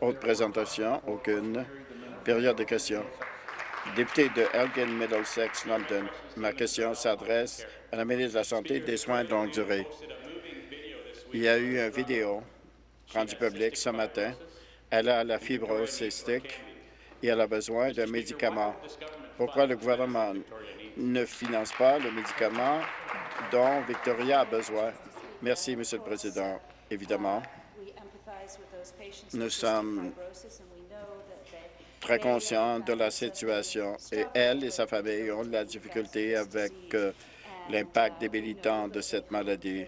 Autre présentation? Aucune. Période de questions. Député de Elgin Middlesex, London. Ma question s'adresse à la ministre de la Santé et des Soins de longue durée. Il y a eu une vidéo rendue publique ce matin. Elle a la fibrose cystique et elle a besoin d'un médicament. Pourquoi le gouvernement ne finance pas le médicament dont Victoria a besoin? Merci, Monsieur le Président. Évidemment, nous sommes très conscients de la situation et elle et sa famille ont de la difficulté avec euh, l'impact débilitant de cette maladie.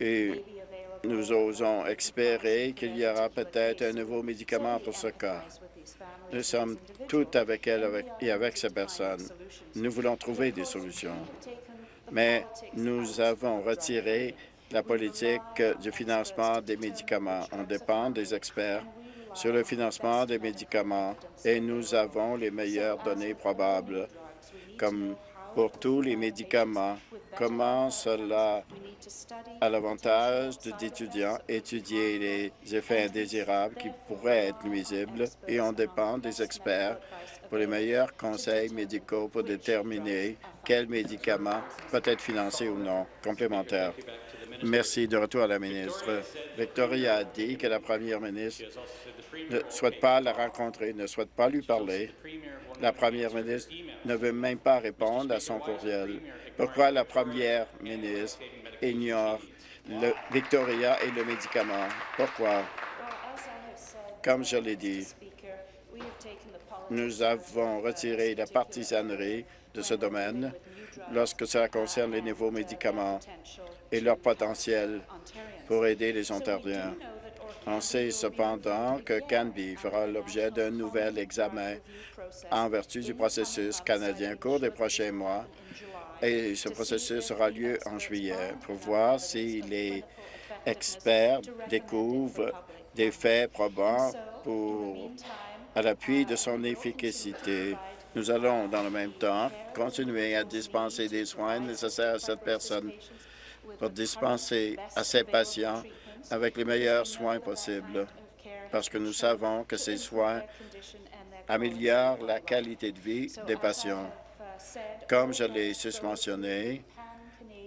Et nous osons espérer qu'il y aura peut-être un nouveau médicament pour ce cas. Nous sommes tout avec elle et avec ces personnes. Nous voulons trouver des solutions. Mais nous avons retiré la politique du financement des médicaments. On dépend des experts sur le financement des médicaments et nous avons les meilleures données probables, comme pour tous les médicaments. Comment cela a l'avantage d'étudiants étudier les effets indésirables qui pourraient être nuisibles et on dépend des experts pour les meilleurs conseils médicaux pour déterminer quel médicament peut être financé ou non complémentaire. Merci. De retour à la ministre. Victoria a dit que la première ministre ne souhaite pas la rencontrer, ne souhaite pas lui parler. La première ministre ne veut même pas répondre à son courriel. Pourquoi la première ministre ignore Victoria et le médicament? Pourquoi? Comme je l'ai dit, nous avons retiré la partisanerie de ce domaine lorsque cela concerne les nouveaux médicaments et leur potentiel pour aider les Ontariens. On sait cependant que Canby fera l'objet d'un nouvel examen en vertu du processus canadien au cours des prochains mois et ce processus aura lieu en juillet pour voir si les experts découvrent des faits probants à l'appui de son efficacité. Nous allons, dans le même temps, continuer à dispenser des soins nécessaires à cette personne pour dispenser à ces patients avec les meilleurs soins possibles, parce que nous savons que ces soins améliorent la qualité de vie des patients. Comme je l'ai susmentionné,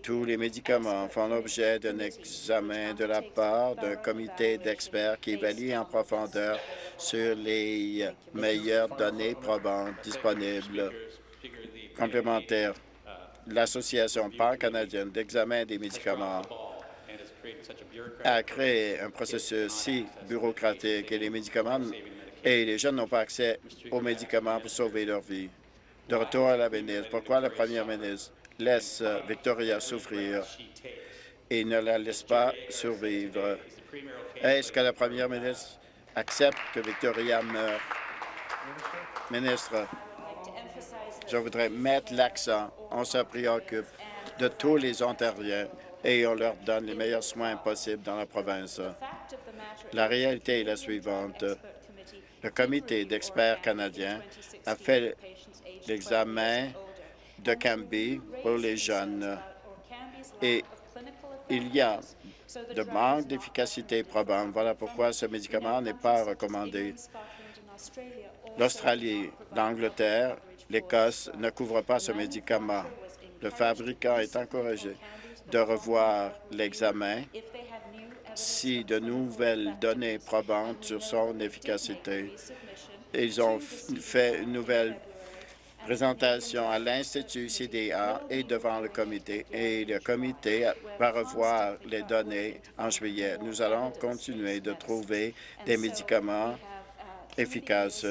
tous les médicaments font l'objet d'un examen de la part d'un comité d'experts qui évalue en profondeur sur les meilleures données probantes disponibles complémentaires. L'Association pan-canadienne d'examen des médicaments a créé un processus si bureaucratique et les médicaments et les jeunes n'ont pas accès aux médicaments pour sauver leur vie. De retour à la ministre, pourquoi la première ministre laisse Victoria souffrir et ne la laisse pas survivre? Est-ce que la première ministre accepte que Victoria meure? Ministre, je voudrais mettre l'accent. On se préoccupe de tous les Ontariens et on leur donne les meilleurs soins possibles dans la province. La réalité est la suivante. Le comité d'experts canadiens a fait l'examen de Cambie pour les jeunes et il y a de manque d'efficacité probable. Voilà pourquoi ce médicament n'est pas recommandé. L'Australie, l'Angleterre, l'Écosse ne couvrent pas ce médicament. Le fabricant est encouragé de revoir l'examen si de nouvelles données probantes sur son efficacité. Ils ont fait une nouvelle présentation à l'Institut CDA et devant le comité, et le comité va revoir les données en juillet. Nous allons continuer de trouver des médicaments efficaces.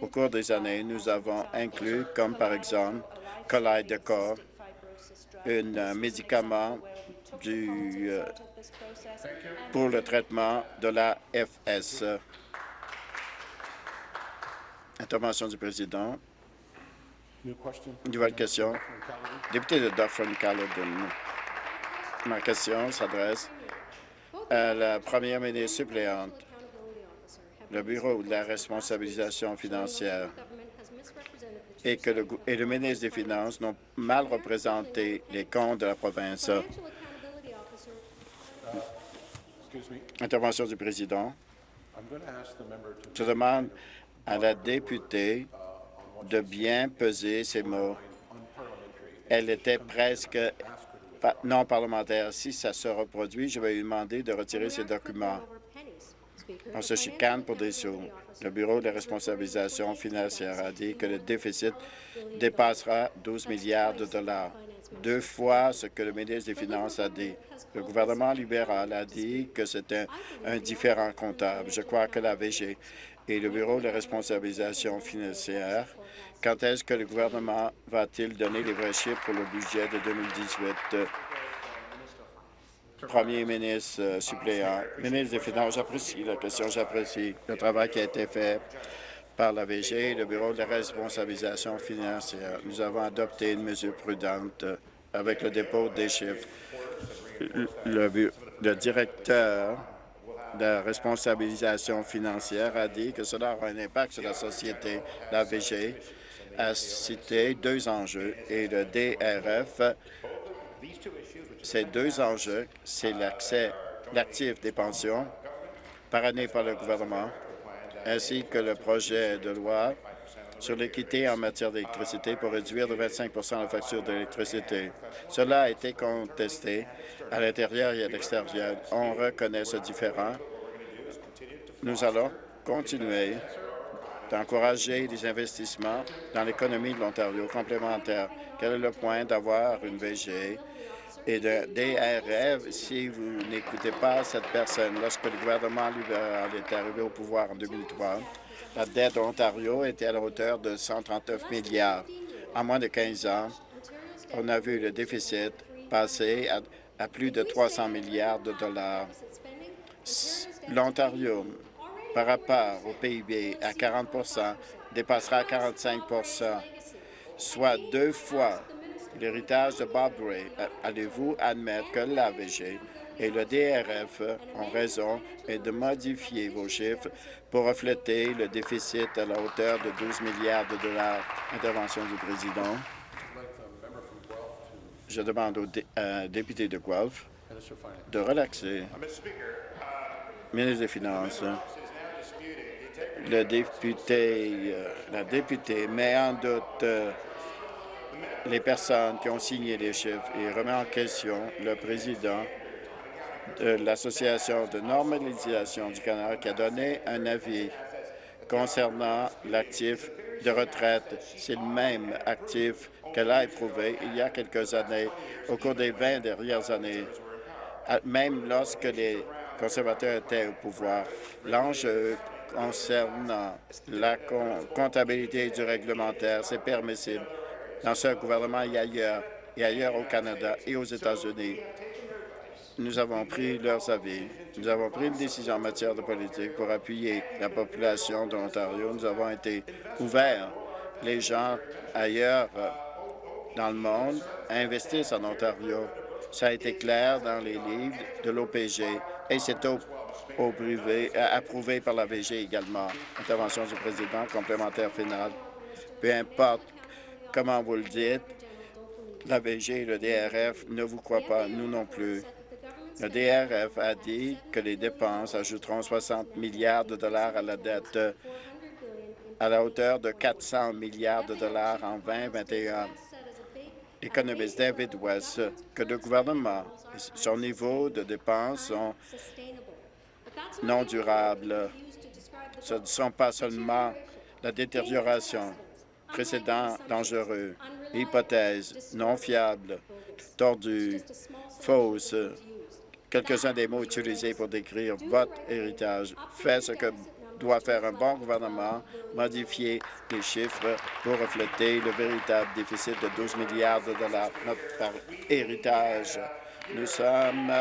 Au cours des années, nous avons inclus, comme par exemple, Kalydeco, un médicament du, euh, pour le traitement de la FS. Intervention du président. Nouvelle question. Député de Dufferin-Caledon. Ma question s'adresse à la première ministre suppléante. Le Bureau de la responsabilisation financière et que le, et le ministre des Finances n'ont mal représenté les comptes de la province. Intervention du président. Je demande à la députée de bien peser ses mots. Elle était presque non parlementaire. Si ça se reproduit, je vais lui demander de retirer ses documents. On se chicane pour des sous. Le Bureau de responsabilisation financière a dit que le déficit dépassera 12 milliards de dollars, deux fois ce que le ministre des Finances a dit. Le gouvernement libéral a dit que c'était un, différent comptable. Je crois que la VG et le Bureau de responsabilisation financière, quand est-ce que le gouvernement va-t-il donner les vrais chiffres pour le budget de 2018? Premier ministre euh, suppléant, ministre des Finances, j'apprécie la question, j'apprécie le travail qui a été fait par la VG et le Bureau de responsabilisation financière. Nous avons adopté une mesure prudente euh, avec le dépôt des chiffres. Le, directeur de responsabilisation financière a dit que cela aura un impact sur la société. La VG a cité deux enjeux et le DRF ces deux enjeux, c'est l'accès, l'actif des pensions par année par le gouvernement, ainsi que le projet de loi sur l'équité en matière d'électricité pour réduire de 25% la facture d'électricité. Cela a été contesté à l'intérieur et à l'extérieur. On reconnaît ce différent. Nous allons continuer d'encourager des investissements dans l'économie de l'Ontario complémentaire. Quel est le point d'avoir une VG et de DRF si vous n'écoutez pas cette personne. Lorsque le gouvernement libéral est arrivé au pouvoir en 2003, la dette de l'Ontario était à la hauteur de 139 milliards. En moins de 15 ans, on a vu le déficit passer à plus de 300 milliards de dollars. L'Ontario, par rapport au PIB à 40% dépassera 45% soit deux fois l'héritage de Bob Ray, euh, allez-vous admettre que l'AVG et le DRF ont raison et de modifier vos chiffres pour refléter le déficit à la hauteur de 12 milliards de dollars? Intervention du président. Je demande au euh, député de Guelph de relaxer. Ministre des Finances, le député, euh, la députée met en doute les personnes qui ont signé les chiffres et remet en question le président de l'Association de normalisation du Canada qui a donné un avis concernant l'actif de retraite. C'est le même actif qu'elle a éprouvé il y a quelques années, au cours des 20 dernières années, même lorsque les conservateurs étaient au pouvoir. L'enjeu concernant la comptabilité du réglementaire, c'est permissible dans ce gouvernement et ailleurs, et ailleurs au Canada et aux États-Unis. Nous avons pris leurs avis. Nous avons pris une décision en matière de politique pour appuyer la population de l'Ontario. Nous avons été ouverts. Les gens ailleurs euh, dans le monde investissent en Ontario. Ça a été clair dans les livres de l'OPG et c'est euh, approuvé par la VG également. Intervention du président, complémentaire final. Peu importe Comment vous le dites, la VG et le DRF ne vous croient pas, nous non plus. Le DRF a dit que les dépenses ajouteront 60 milliards de dollars à la dette à la hauteur de 400 milliards de dollars en 2021. L'économiste David West que le gouvernement et son niveau de dépenses sont non durables. Ce ne sont pas seulement la détérioration précédent dangereux, hypothèse non fiable, tordu, fausse, quelques-uns des mots utilisés pour décrire votre héritage. Faites ce que doit faire un bon gouvernement, modifier les chiffres pour refléter le véritable déficit de 12 milliards de dollars par héritage. Nous sommes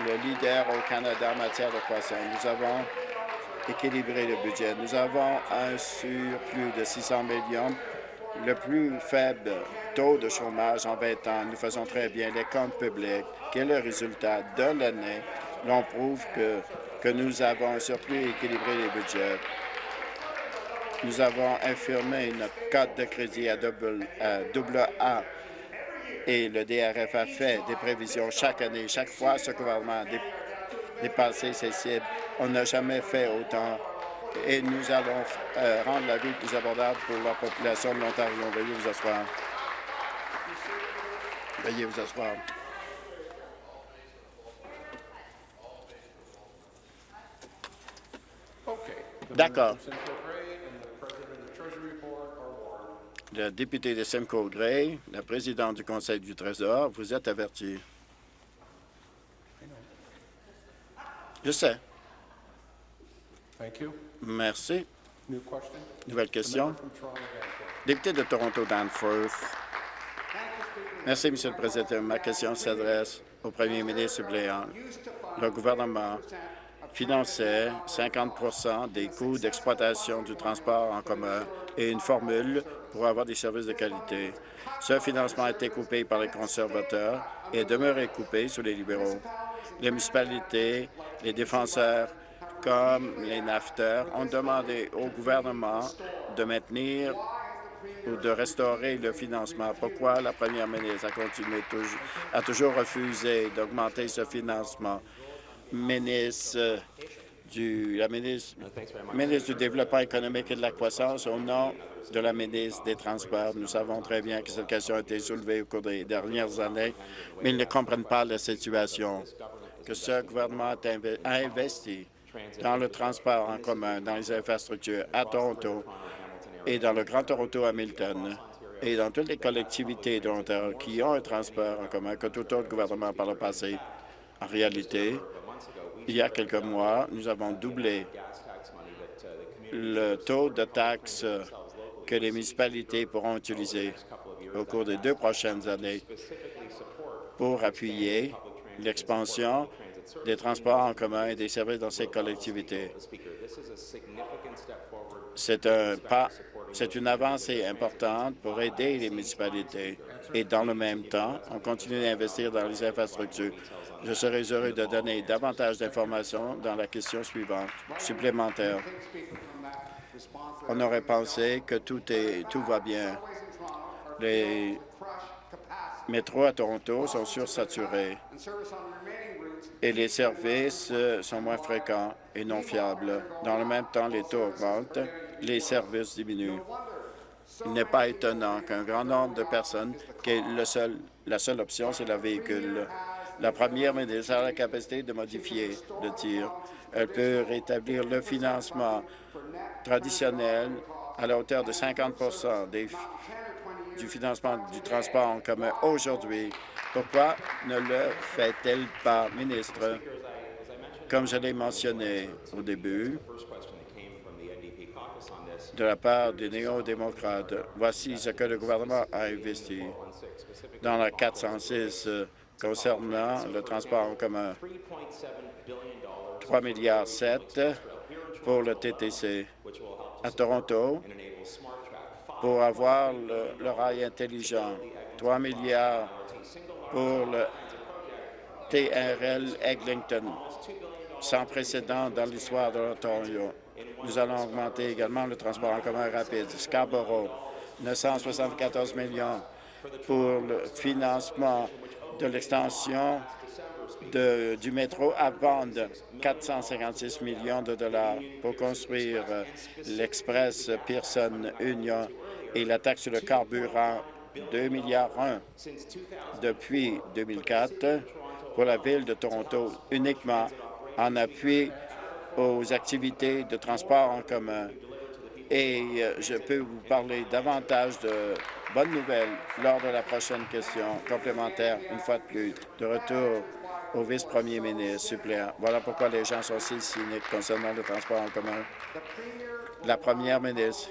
le leader au Canada en matière de croissance. Nous avons équilibrer le budget. Nous avons un surplus de 600 millions, le plus faible taux de chômage en 20 ans. Nous faisons très bien les comptes publics. Quel est le résultat de l'année? L'on prouve que, que nous avons un surplus équilibré des budgets. Nous avons infirmé notre code de crédit à double, A et le DRF a fait des prévisions chaque année. Chaque fois, ce gouvernement dépasser ces cibles. On n'a jamais fait autant et nous allons euh, rendre la vie plus abordable pour la population de l'Ontario. Veuillez vous asseoir. Veuillez vous asseoir. D'accord. Le député de Simcoe Gray, le président du Conseil du Trésor, vous êtes averti. Je sais. Merci. Nouvelle question? Député de Toronto Danforth. Merci, Monsieur le Président. Ma question s'adresse au premier ministre suppléant. Le gouvernement finançait 50% des coûts d'exploitation du transport en commun et une formule pour avoir des services de qualité. Ce financement a été coupé par les conservateurs et est demeuré coupé sous les libéraux. Les municipalités, les défenseurs comme les nafteurs ont demandé au gouvernement de maintenir ou de restaurer le financement. Pourquoi la première ministre a continué toujours, toujours refusé d'augmenter ce financement? Ministre du, la ministre, ministre du Développement économique et de la croissance, au nom de la ministre des Transports, nous savons très bien que cette question a été soulevée au cours des dernières années, mais ils ne comprennent pas la situation que ce gouvernement a investi dans le transport en commun, dans les infrastructures à Toronto et dans le Grand Toronto Hamilton et dans toutes les collectivités de l'Ontario qui ont un transport en commun que tout autre gouvernement par le passé. En réalité, il y a quelques mois, nous avons doublé le taux de taxes que les municipalités pourront utiliser au cours des deux prochaines années pour appuyer l'expansion des transports en commun et des services dans ces collectivités. C'est un pas, c'est une avancée importante pour aider les municipalités et dans le même temps, on continue d'investir dans les infrastructures. Je serais heureux de donner davantage d'informations dans la question suivante, supplémentaire. On aurait pensé que tout, est, tout va bien. Les métros à Toronto sont sursaturés et les services euh, sont moins fréquents et non fiables. Dans le même temps, les taux augmentent, les services diminuent. Il n'est pas étonnant qu'un grand nombre de personnes, que le seul, la seule option, c'est le véhicule. La première ministre a la capacité de modifier le tir. Elle peut rétablir le financement traditionnel à la hauteur de 50% du financement du transport en commun aujourd'hui pourquoi ne le fait-elle pas, ministre? Comme je l'ai mentionné au début, de la part des néo-démocrates, voici ce que le gouvernement a investi dans la 406 euh, concernant le transport en commun. 3 milliards 7 pour le TTC à Toronto pour avoir le rail intelligent. 3 milliards pour le TRL Eglinton, sans précédent dans l'histoire de l'Ontario. Nous allons augmenter également le transport en commun rapide. Scarborough, 974 millions pour le financement de l'extension du métro à bande, 456 millions de dollars pour construire l'Express Pearson Union et la taxe sur le carburant 2 milliards depuis 2004 pour la Ville de Toronto, uniquement en appui aux activités de transport en commun. Et euh, je peux vous parler davantage de bonnes nouvelles lors de la prochaine question complémentaire, une fois de plus, de retour au vice-premier ministre suppléant. Voilà pourquoi les gens sont si cyniques concernant le transport en commun. La première ministre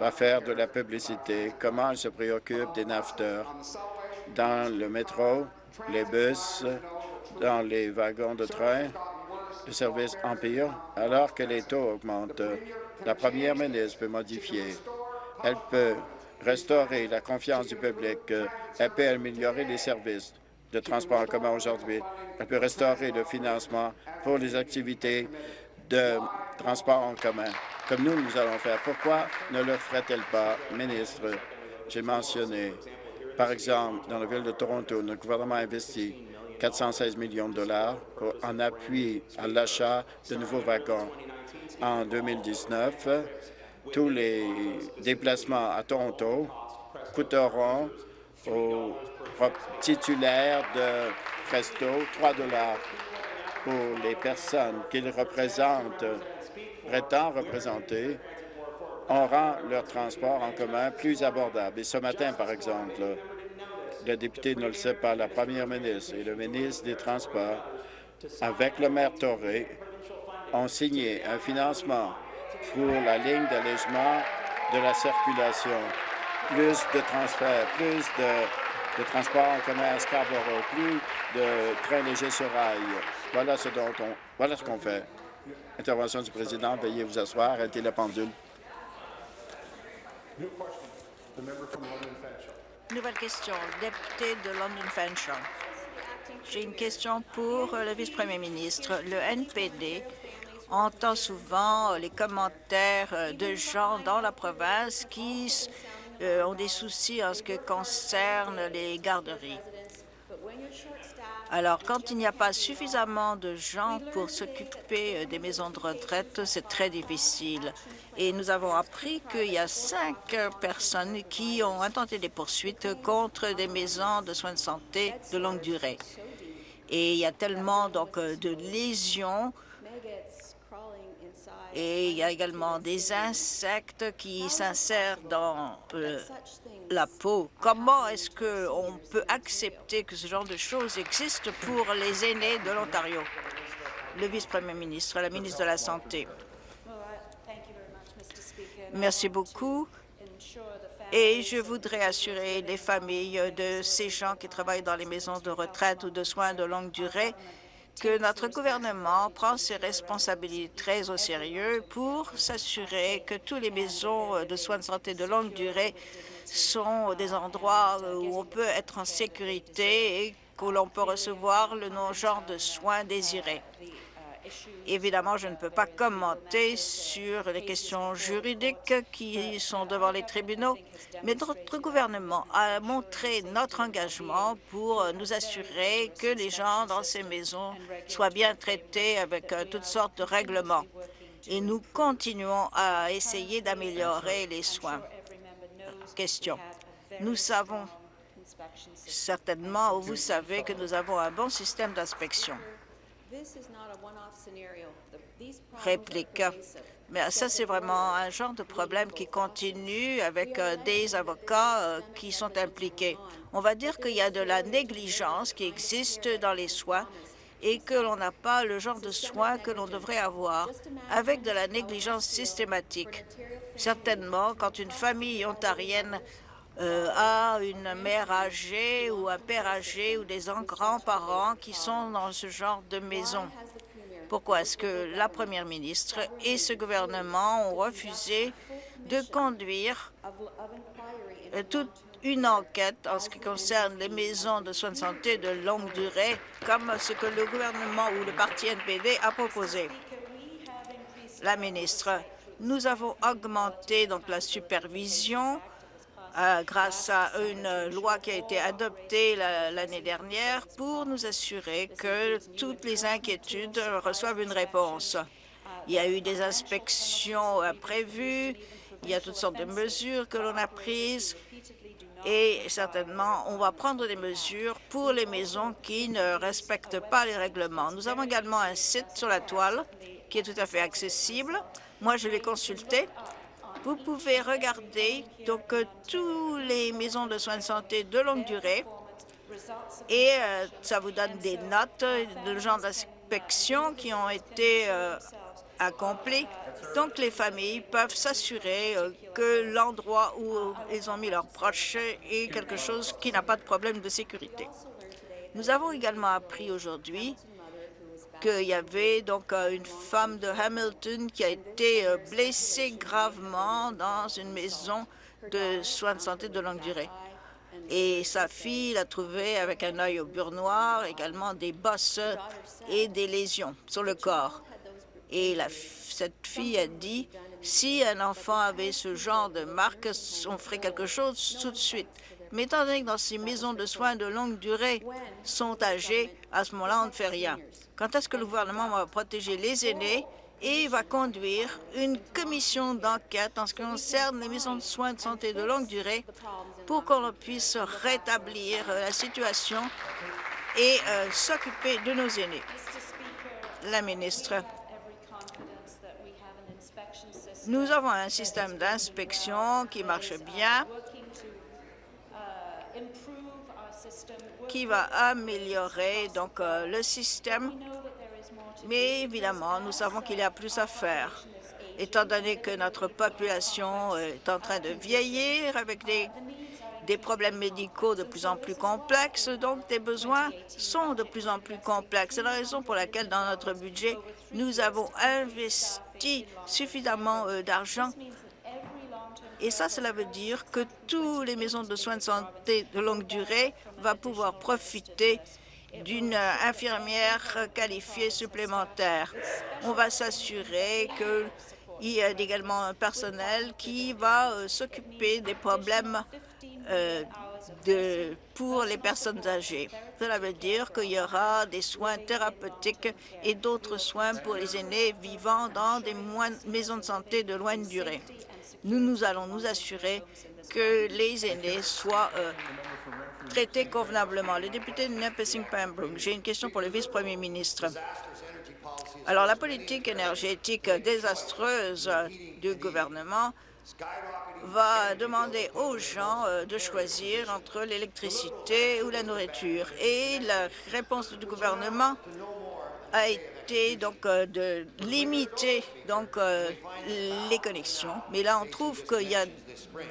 va faire de la publicité, comment elle se préoccupe des nafteurs dans le métro, les bus, dans les wagons de train, le service Empire, alors que les taux augmentent? La première ministre peut modifier. Elle peut restaurer la confiance du public. Elle peut améliorer les services de transport en commun aujourd'hui. Elle peut restaurer le financement pour les activités de transport en commun comme nous, nous allons faire. Pourquoi ne le ferait-elle pas, ministre? J'ai mentionné, par exemple, dans la ville de Toronto, notre gouvernement a investi 416 millions de dollars en appui à l'achat de nouveaux wagons. En 2019, tous les déplacements à Toronto coûteront aux titulaires de Presto 3 dollars pour les personnes qu'ils représentent, prétendent représenter. On rend leur transport en commun plus abordable. Et ce matin, par exemple, le député ne le sait pas, la première ministre et le ministre des Transports, avec le maire Torré, ont signé un financement pour la ligne d'allègement de la circulation. Plus de transferts, plus de, de transport en commun à Scarborough, plus de trains légers sur rail. Voilà ce dont on, voilà ce qu'on fait. Intervention du président. Veuillez vous asseoir. Arrêtez la pendule. Nouvelle question, député de London Fanshawe. J'ai une question pour le vice-premier ministre. Le NPD entend souvent les commentaires de gens dans la province qui euh, ont des soucis en ce qui concerne les garderies. Alors, quand il n'y a pas suffisamment de gens pour s'occuper euh, des maisons de retraite, c'est très difficile. Et nous avons appris qu'il y a cinq personnes qui ont intenté des poursuites contre des maisons de soins de santé de longue durée. Et il y a tellement donc euh, de lésions et il y a également des insectes qui s'insèrent dans euh, la peau. Comment est-ce qu'on peut accepter que ce genre de choses existe pour les aînés de l'Ontario? Le vice-premier ministre, la ministre de la Santé. Merci beaucoup. Et je voudrais assurer les familles de ces gens qui travaillent dans les maisons de retraite ou de soins de longue durée que notre gouvernement prend ses responsabilités très au sérieux pour s'assurer que toutes les maisons de soins de santé de longue durée sont des endroits où on peut être en sécurité et que l'on peut recevoir le genre de soins désirés. Évidemment, je ne peux pas commenter sur les questions juridiques qui sont devant les tribunaux, mais notre gouvernement a montré notre engagement pour nous assurer que les gens dans ces maisons soient bien traités avec euh, toutes sortes de règlements. Et nous continuons à essayer d'améliorer les soins. Question. Nous savons certainement, ou vous savez que nous avons un bon système d'inspection. Réplique. Mais ça, c'est vraiment un genre de problème qui continue avec euh, des avocats euh, qui sont impliqués. On va dire qu'il y a de la négligence qui existe dans les soins et que l'on n'a pas le genre de soins que l'on devrait avoir avec de la négligence systématique. Certainement, quand une famille ontarienne euh, a une mère âgée ou un père âgé ou des grands-parents qui sont dans ce genre de maison. Pourquoi est-ce que la première ministre et ce gouvernement ont refusé de conduire euh, toute une enquête en ce qui concerne les maisons de soins de santé de longue durée, comme ce que le gouvernement ou le parti NPD a proposé? La ministre, nous avons augmenté la supervision euh, grâce à une loi qui a été adoptée l'année dernière pour nous assurer que toutes les inquiétudes reçoivent une réponse. Il y a eu des inspections prévues, il y a toutes sortes de mesures que l'on a prises et certainement, on va prendre des mesures pour les maisons qui ne respectent pas les règlements. Nous avons également un site sur la toile qui est tout à fait accessible. Moi, je l'ai consulté vous pouvez regarder donc euh, tous les maisons de soins de santé de longue durée et euh, ça vous donne des notes de genre d'inspection qui ont été euh, accomplis. Donc, les familles peuvent s'assurer que l'endroit où ils ont mis leurs proches est quelque chose qui n'a pas de problème de sécurité. Nous avons également appris aujourd'hui qu'il y avait donc euh, une femme de Hamilton qui a été euh, blessée gravement dans une maison de soins de santé de longue durée. Et sa fille l'a trouvée avec un œil au beurre noir, également des bosses et des lésions sur le corps. Et cette fille a dit, si un enfant avait ce genre de marque, on ferait quelque chose tout de suite. Mais étant donné que dans ces maisons de soins de longue durée sont âgées, à ce moment-là, on ne fait rien. Quand est-ce que le gouvernement va protéger les aînés et va conduire une commission d'enquête en ce qui concerne les maisons de soins de santé de longue durée pour qu'on puisse rétablir la situation et euh, s'occuper de nos aînés? La ministre. Nous avons un système d'inspection qui marche bien, qui va améliorer donc euh, le système. Mais évidemment, nous savons qu'il y a plus à faire, étant donné que notre population est en train de vieillir avec des, des problèmes médicaux de plus en plus complexes, donc des besoins sont de plus en plus complexes. C'est la raison pour laquelle, dans notre budget, nous avons investi suffisamment euh, d'argent et ça, cela veut dire que toutes les maisons de soins de santé de longue durée vont pouvoir profiter d'une infirmière qualifiée supplémentaire. On va s'assurer qu'il y a également un personnel qui va euh, s'occuper des problèmes euh, de, pour les personnes âgées. Cela veut dire qu'il y aura des soins thérapeutiques et d'autres soins pour les aînés vivant dans des maisons de santé de loin durée. Nous, nous allons nous assurer que les aînés soient euh, traités convenablement. Le député de Nipissing Pembroke, j'ai une question pour le vice-premier ministre. Alors, la politique énergétique désastreuse du gouvernement va demander aux gens euh, de choisir entre l'électricité ou la nourriture. Et la réponse du gouvernement a été donc euh, de limiter donc euh, les connexions. Mais là, on trouve qu'il y a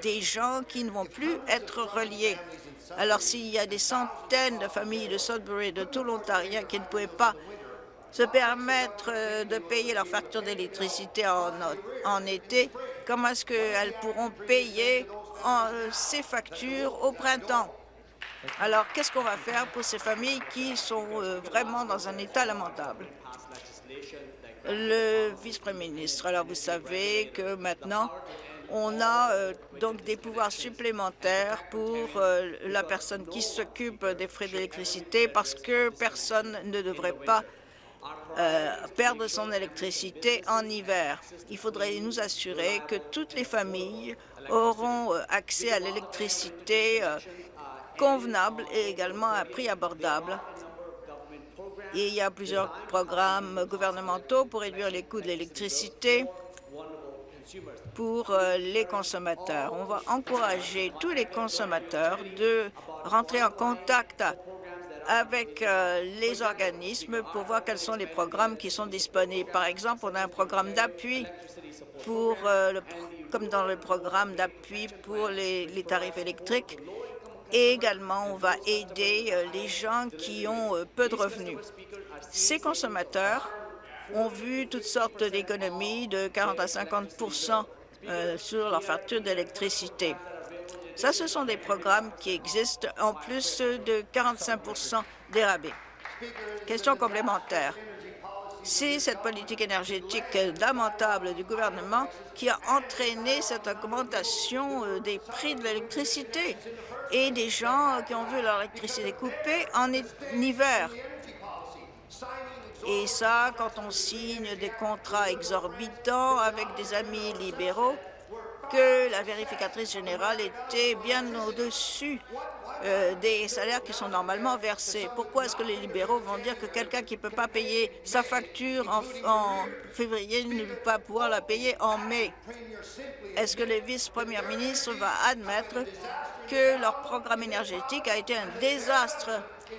des gens qui ne vont plus être reliés. Alors, s'il y a des centaines de familles de Sudbury, de tout l'Ontario qui ne pouvaient pas se permettre de payer leur facture d'électricité en, été, comment est-ce qu'elles pourront payer en, ces factures au printemps? Alors, qu'est-ce qu'on va faire pour ces familles qui sont euh, vraiment dans un état lamentable? Le vice-premier ministre, alors vous savez que maintenant, on a euh, donc des pouvoirs supplémentaires pour euh, la personne qui s'occupe des frais d'électricité parce que personne ne devrait pas perdre son électricité en hiver. Il faudrait nous assurer que toutes les familles auront accès à l'électricité convenable et également à prix abordable. Et il y a plusieurs programmes gouvernementaux pour réduire les coûts de l'électricité pour euh, les consommateurs. On va encourager tous les consommateurs de rentrer en contact avec euh, les organismes pour voir quels sont les programmes qui sont disponibles. Par exemple, on a un programme d'appui pour, euh, comme dans le programme d'appui pour les, tarifs électriques et également on va aider euh, les gens qui ont peu de revenus. Ces consommateurs ont vu toutes sortes d'économies de 40 à 50% euh, sur leur facture d'électricité. Ça, ce sont des programmes qui existent en plus de 45 des rabais. Question complémentaire c'est cette politique énergétique lamentable du gouvernement qui a entraîné cette augmentation euh, des prix de l'électricité et des gens qui ont vu leur électricité coupée en hiver. Et ça, quand on signe des contrats exorbitants avec des amis libéraux, que la vérificatrice générale était bien au-dessus euh, des salaires qui sont normalement versés. Pourquoi est-ce que les libéraux vont dire que quelqu'un qui ne peut pas payer sa facture en, février ne peut pas pouvoir la payer en mai? Est-ce que le vice-premier ministre va admettre que leur programme énergétique a été un désastre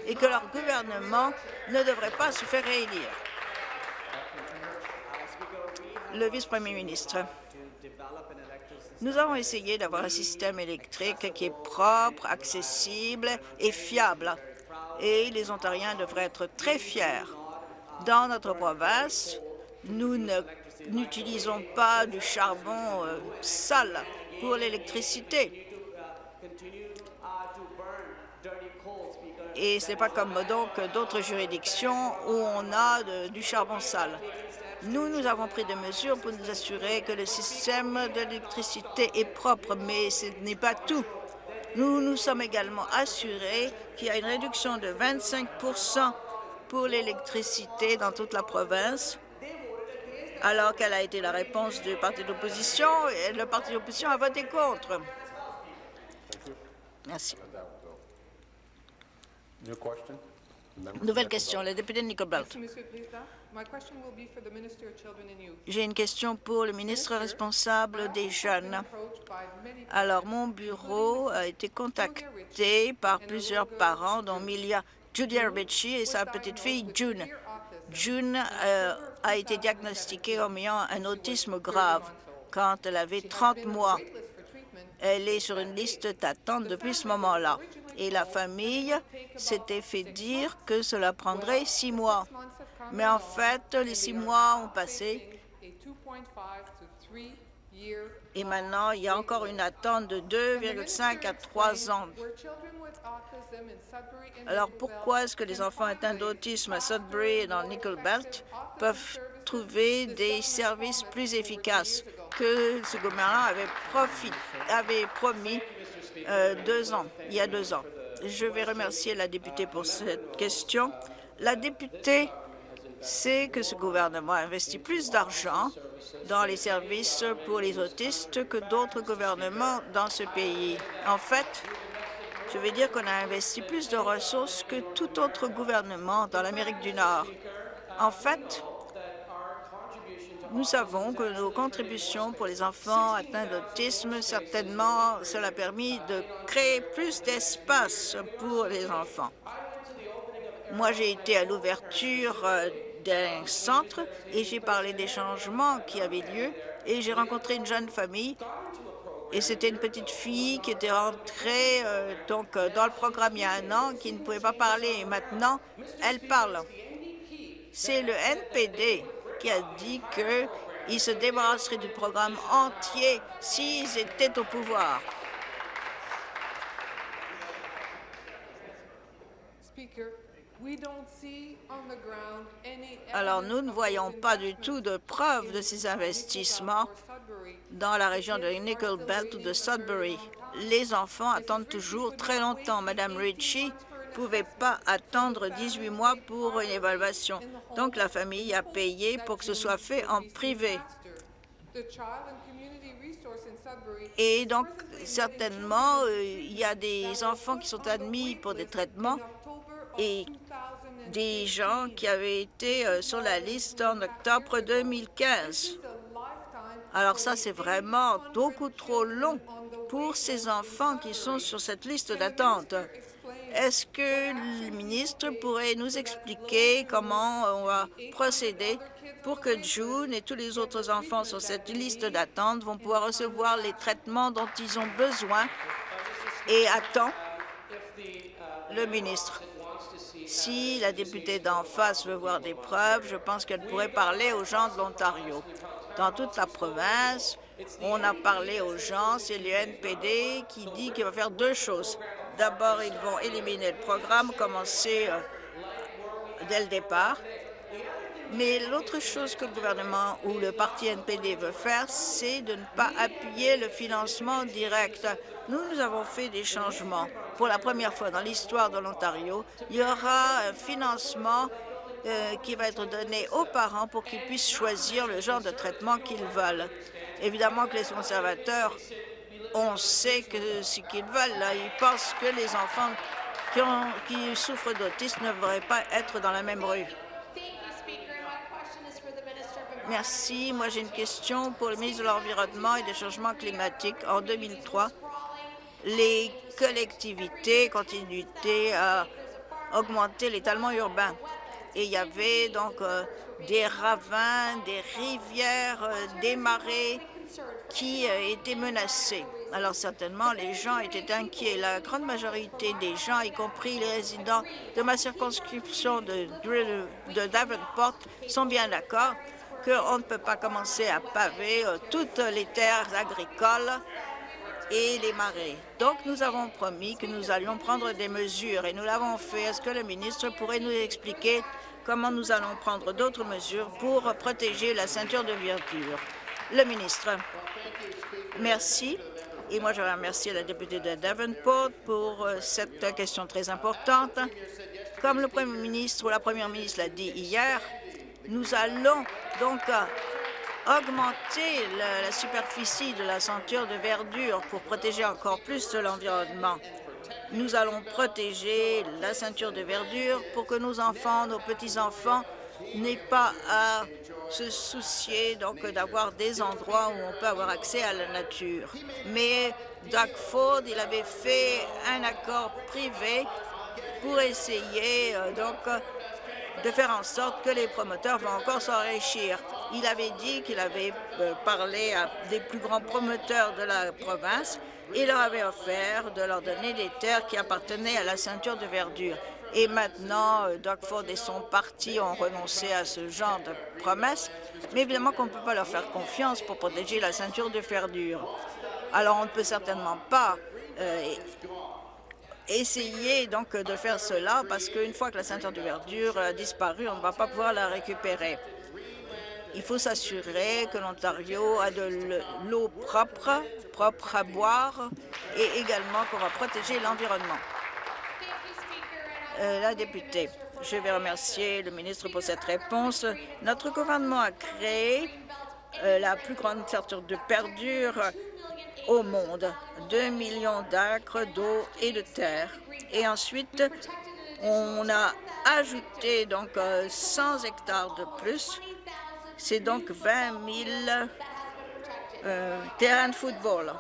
et que leur gouvernement ne devrait pas se faire réélire? Le vice-premier ministre. Nous avons essayé d'avoir un système électrique qui est propre, accessible et fiable. Et les Ontariens devraient être très fiers. Dans notre province, nous n'utilisons pas du charbon euh, sale pour l'électricité. Et ce n'est pas comme donc d'autres juridictions où on a du charbon sale. Nous, nous avons pris des mesures pour nous assurer que le système de l'électricité est propre, mais ce n'est pas tout. Nous nous sommes également assurés qu'il y a une réduction de 25% pour l'électricité dans toute la province, alors quelle a été la réponse du parti d'opposition? Et le parti d'opposition a voté contre. Merci. Nouvelle question, le député de. J'ai une question pour le ministre responsable des jeunes. Alors, mon bureau a été contacté par plusieurs parents, dont Milia Julia Ritchie et sa petite fille June. June euh, a été diagnostiquée en ayant un autisme grave quand elle avait 30 mois. Elle est sur une liste d'attente depuis ce moment-là. Et la famille s'était fait dire que cela prendrait six mois. Mais en fait, les six mois ont passé et maintenant, il y a encore une attente de 2,5 à 3 ans. Alors pourquoi est-ce que les enfants atteints d'autisme à Sudbury et dans Nickel Belt peuvent trouver des services plus efficaces que ce gouvernement avait, avait promis euh, deux ans, il y a deux ans? Je vais remercier la députée pour cette question. La députée sait que ce gouvernement investit plus d'argent dans les services pour les autistes que d'autres gouvernements dans ce pays. En fait, je veux dire qu'on a investi plus de ressources que tout autre gouvernement dans l'Amérique du Nord. En fait, nous savons que nos contributions pour les enfants atteints d'autisme, certainement, cela a permis de créer plus d'espace pour les enfants. Moi, j'ai été à l'ouverture euh, d'un centre et j'ai parlé des changements qui avaient lieu et j'ai rencontré une jeune famille et c'était une petite fille qui était rentrée euh, donc euh, dans le programme il y a un an, qui ne pouvait pas parler et maintenant elle parle. C'est le NPD qui a dit qu'ils se débarrasseraient du programme entier s'ils étaient au pouvoir. Alors, nous ne voyons pas du tout de preuves de ces investissements dans la région de Nickel Belt ou de Sudbury. Les enfants attendent toujours très longtemps. Madame Ritchie ne pouvait pas attendre 18 mois pour une évaluation. Donc, la famille a payé pour que ce soit fait en privé. Et donc, certainement, euh, il y a des enfants qui sont admis pour des traitements et des gens qui avaient été euh, sur la liste en octobre 2015. Alors ça, c'est vraiment beaucoup trop long pour ces enfants qui sont sur cette liste d'attente. Est-ce que le ministre pourrait nous expliquer comment on va procéder pour que June et tous les autres enfants sur cette liste d'attente vont pouvoir recevoir les traitements dont ils ont besoin et à temps? Le ministre? Si la députée d'en face veut voir des preuves, je pense qu'elle pourrait parler aux gens de l'Ontario. Dans toute la province, on a parlé aux gens, c'est le NPD qui dit qu'il va faire deux choses. D'abord, ils vont éliminer le programme, commencer euh, dès le départ. Mais l'autre chose que le gouvernement ou le parti NPD veut faire, c'est de ne pas appuyer le financement direct. Nous, nous avons fait des changements. Pour la première fois dans l'histoire de l'Ontario, il y aura un financement euh, qui va être donné aux parents pour qu'ils puissent choisir le genre de traitement qu'ils veulent. Évidemment que les conservateurs, on sait que ce qu'ils veulent. Là, ils pensent que les enfants qui, souffrent d'autisme ne devraient pas être dans la même rue. Merci. Moi, j'ai une question pour le ministre de l'Environnement et des Changements climatiques. En 2003, les collectivités continuaient à augmenter l'étalement urbain? Et il y avait donc euh, des ravins, des rivières, euh, des marais qui euh, étaient menacés. Alors certainement, les gens étaient inquiets. La grande majorité des gens, y compris les résidents de ma circonscription de, Davenport, sont bien d'accord qu'on ne peut pas commencer à paver toutes les terres agricoles et les marais. Donc, nous avons promis que nous allions prendre des mesures et nous l'avons fait. Est-ce que le ministre pourrait nous expliquer comment nous allons prendre d'autres mesures pour protéger la ceinture de verdure? Le ministre. Merci. Et moi, je remercie la députée de Davenport pour euh, cette question très importante. Comme le Premier ministre ou la Première ministre l'a dit hier, nous allons donc euh, augmenter la, la superficie de la ceinture de verdure pour protéger encore plus l'environnement. Nous allons protéger la ceinture de verdure pour que nos enfants, nos petits-enfants n'aient pas à se soucier donc d'avoir des endroits où on peut avoir accès à la nature. Mais Doug Ford, il avait fait un accord privé pour essayer euh, donc de faire en sorte que les promoteurs vont encore s'enrichir. Il avait dit qu'il avait euh, parlé à des plus grands promoteurs de la province et leur avait offert de leur donner des terres qui appartenaient à la ceinture de verdure. Et maintenant, euh, Doug Ford et son parti ont renoncé à ce genre de promesses, mais évidemment qu'on ne peut pas leur faire confiance pour protéger la ceinture de verdure. Alors, on ne peut certainement pas euh, essayer de faire cela parce qu'une fois que la ceinture de verdure a disparu, on ne va pas pouvoir la récupérer. Il faut s'assurer que l'Ontario a de l'eau propre, propre à boire, et également qu'on va protéger l'environnement. Euh, la députée, je vais remercier le ministre pour cette réponse. Notre gouvernement a créé euh, la plus grande ceinture de perdure au monde, 2 millions d'acres d'eau et de terre. Et ensuite, on a ajouté donc 100 euh, hectares de plus c'est donc 20 000 euh, terrains de football.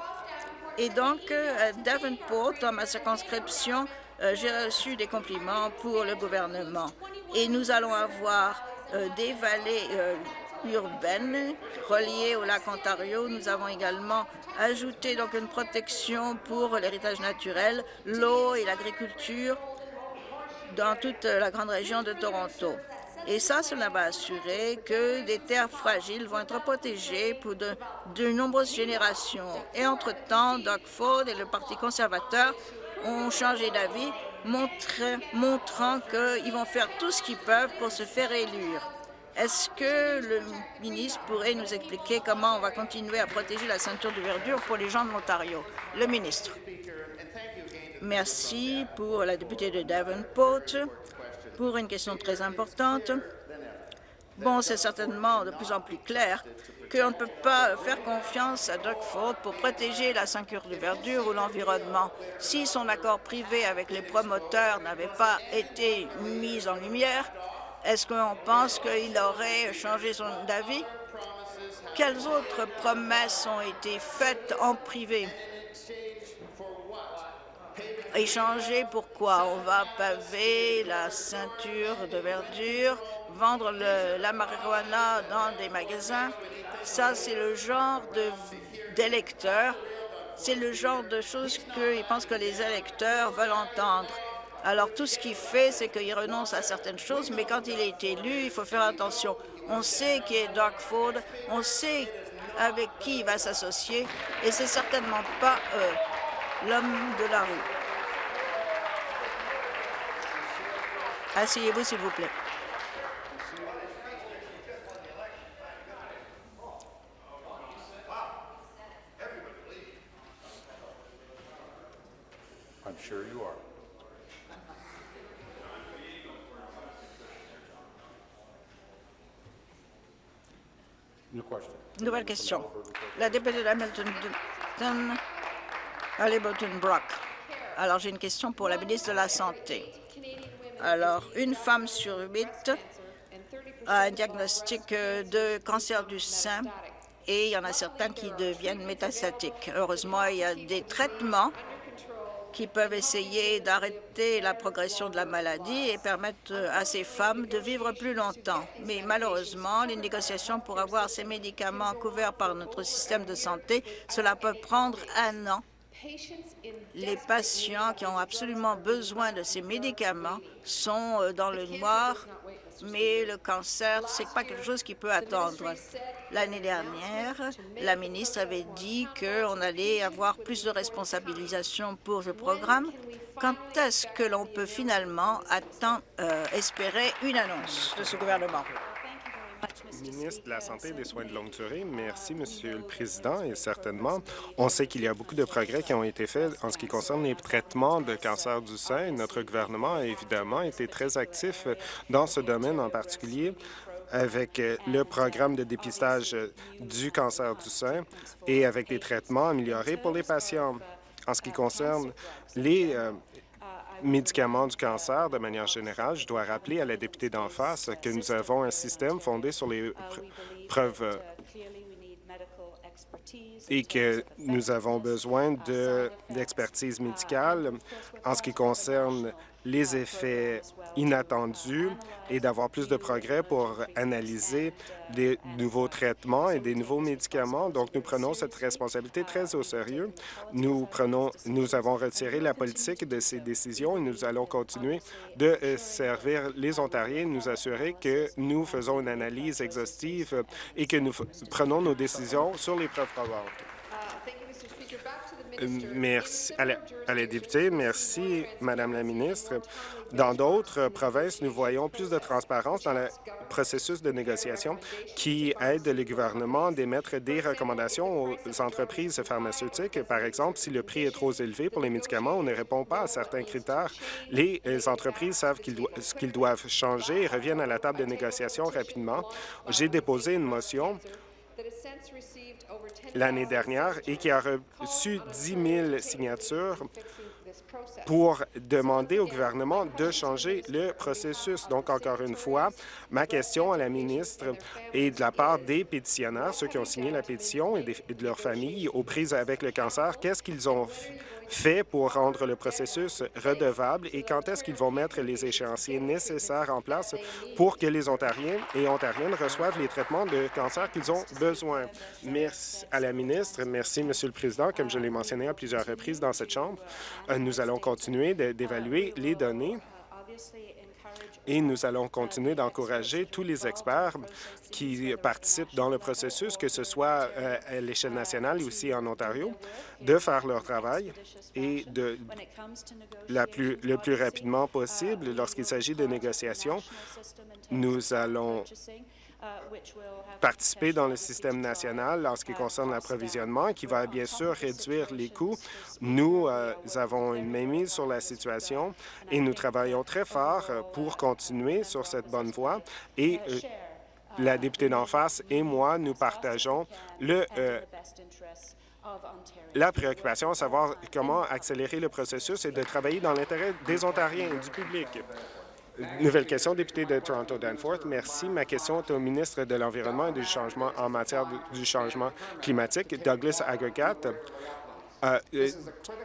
Et donc, à Davenport, dans ma circonscription, euh, j'ai reçu des compliments pour le gouvernement. Et nous allons avoir des vallées urbaines reliées au lac Ontario. Nous avons également ajouté donc une protection pour l'héritage naturel, l'eau et l'agriculture dans toute la grande région de Toronto. Et ça, cela va assurer que des terres fragiles vont être protégées pour de, nombreuses générations. Et entre-temps, Doug Ford et le Parti conservateur ont changé d'avis, montrant qu'ils vont faire tout ce qu'ils peuvent pour se faire élire. Est-ce que le ministre pourrait nous expliquer comment on va continuer à protéger la ceinture de verdure pour les gens de l'Ontario? Le ministre. Merci pour la députée de Davenport pour une question très importante. Bon, c'est certainement de plus en plus clair qu'on ne peut pas faire confiance à Doug Ford pour protéger la ceinture de verdure ou l'environnement. Si son accord privé avec les promoteurs n'avait pas été mis en lumière, est-ce qu'on pense qu'il aurait changé son avis? Quelles autres promesses ont été faites en privé? échanger pourquoi? On va paver la ceinture de verdure, vendre la marijuana dans des magasins. Ça, c'est le genre d'électeurs, c'est le genre de choses qu'ils pensent que les électeurs veulent entendre. Alors, tout ce qu'il fait, c'est qu'il renonce à certaines choses, mais quand il est élu, il faut faire attention. On sait qui est Doug Ford, on sait avec qui il va s'associer, et c'est certainement pas euh, l'homme de la rue. Asseyez-vous, s'il vous plaît. I'm sure you are. Nouvelle question. La députée d'Hamilton Halliburton Brock. Alors, j'ai une question pour la ministre de la Santé. Alors, une femme sur huit a un diagnostic de cancer du sein et il y en a certains qui deviennent métastatiques. Heureusement, il y a des traitements qui peuvent essayer d'arrêter la progression de la maladie et permettre à ces femmes de vivre plus longtemps. Mais malheureusement, les négociations pour avoir ces médicaments couverts par notre système de santé, cela peut prendre un an les patients qui ont absolument besoin de ces médicaments sont euh, dans le noir, mais le cancer, ce n'est pas quelque chose qui peut attendre. L'année dernière, la ministre avait dit qu'on allait avoir plus de responsabilisation pour ce programme. Quand est-ce que l'on peut finalement attendre, euh, espérer une annonce de ce gouvernement? Ministre de la Santé et des Soins de longue durée, merci, Monsieur le Président, et certainement, on sait qu'il y a beaucoup de progrès qui ont été faits en ce qui concerne les traitements de cancer du sein. Notre gouvernement a évidemment été très actif dans ce domaine en particulier avec le programme de dépistage du cancer du sein et avec des traitements améliorés pour les patients. En ce qui concerne les euh, médicaments du cancer, de manière générale, je dois rappeler à la députée d'en face que nous avons un système fondé sur les preuves euh, et que nous avons besoin d'expertise médicale en ce qui concerne les effets inattendus et d'avoir plus de progrès pour analyser des nouveaux traitements et des nouveaux médicaments. Donc, nous prenons cette responsabilité très au sérieux. Nous, prenons, nous avons retiré la politique de ces décisions et nous allons continuer de euh, servir les Ontariens, nous assurer que nous faisons une analyse exhaustive et que nous prenons nos décisions sur les preuves probantes. Merci à la, députée. Merci, Madame la ministre. Dans d'autres provinces, nous voyons plus de transparence dans le processus de négociation qui aide le gouvernement à émettre des recommandations aux entreprises pharmaceutiques. Par exemple, si le prix est trop élevé pour les médicaments ou ne répond pas à certains critères, les entreprises savent ce qu'ils doivent changer et reviennent à la table de négociation rapidement. J'ai déposé une motion l'année dernière et qui a reçu 10 000 signatures pour demander au gouvernement de changer le processus. Donc, encore une fois, ma question à la ministre est de la part des pétitionnaires, ceux qui ont signé la pétition et de leurs familles aux prises avec le cancer. Qu'est-ce qu'ils ont fait pour rendre le processus redevable et quand est-ce qu'ils vont mettre les échéanciers nécessaires en place pour que les Ontariens et Ontariennes reçoivent les traitements de cancer qu'ils ont besoin. Merci à la ministre. Merci, Monsieur le Président. Comme je l'ai mentionné à plusieurs reprises dans cette Chambre, euh, nous allons continuer d'évaluer les données et nous allons continuer d'encourager tous les experts qui participent dans le processus, que ce soit euh, à l'échelle nationale et aussi en Ontario, de faire leur travail et de la plus, le plus rapidement possible lorsqu'il s'agit de négociations. Nous allons participer dans le système national en ce qui concerne l'approvisionnement, qui va bien sûr réduire les coûts. Nous euh, avons une mainmise sur la situation et nous travaillons très fort pour continuer sur cette bonne voie. Et euh, la députée d'en face et moi, nous partageons le, euh, la préoccupation à savoir comment accélérer le processus et de travailler dans l'intérêt des Ontariens et du public. Nouvelle question, député de Toronto Danforth. Merci. Ma question est au ministre de l'Environnement et du Changement en matière du changement climatique. Douglas Aggregate a euh,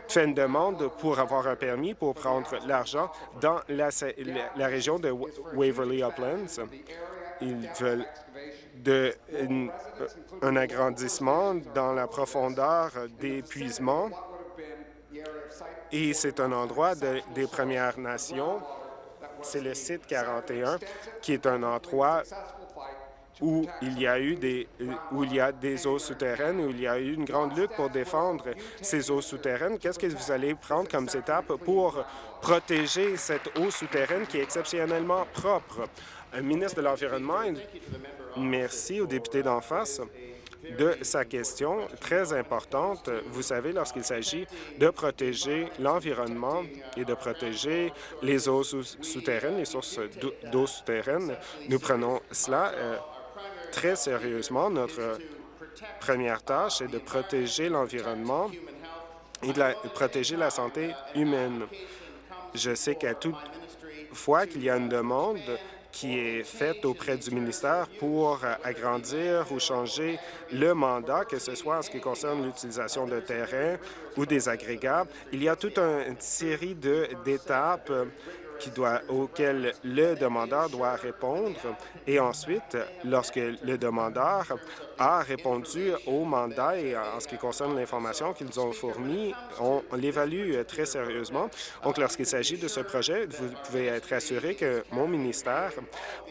fait une demande pour avoir un permis pour prendre l'argent dans la, région de Waverly Uplands. Ils veulent de, un agrandissement dans la profondeur d'épuisement et c'est un endroit des Premières Nations c'est le site 41, qui est un endroit où il y a eu a des eaux souterraines, où il y a eu une grande lutte pour défendre ces eaux souterraines. Qu'est-ce que vous allez prendre comme étape pour protéger cette eau souterraine qui est exceptionnellement propre? Un ministre de l'Environnement, merci aux députés d'en face de sa question très importante. Vous savez, lorsqu'il s'agit de protéger l'environnement et de protéger les eaux souterraines, les sources d'eau souterraines, nous prenons cela euh, très sérieusement. Notre première tâche est de protéger l'environnement et de, protéger la santé humaine. Je sais qu'à toute fois qu'il y a une demande qui est faite auprès du ministère pour agrandir ou changer le mandat, que ce soit en ce qui concerne l'utilisation de terrain ou des agrégats. Il y a toute une série d'étapes auquel le demandeur doit répondre. Et ensuite, lorsque le demandeur a répondu au mandat et en ce qui concerne l'information qu'ils ont fournie, on, l'évalue très sérieusement. Donc, lorsqu'il s'agit de ce projet, vous pouvez être assuré que mon ministère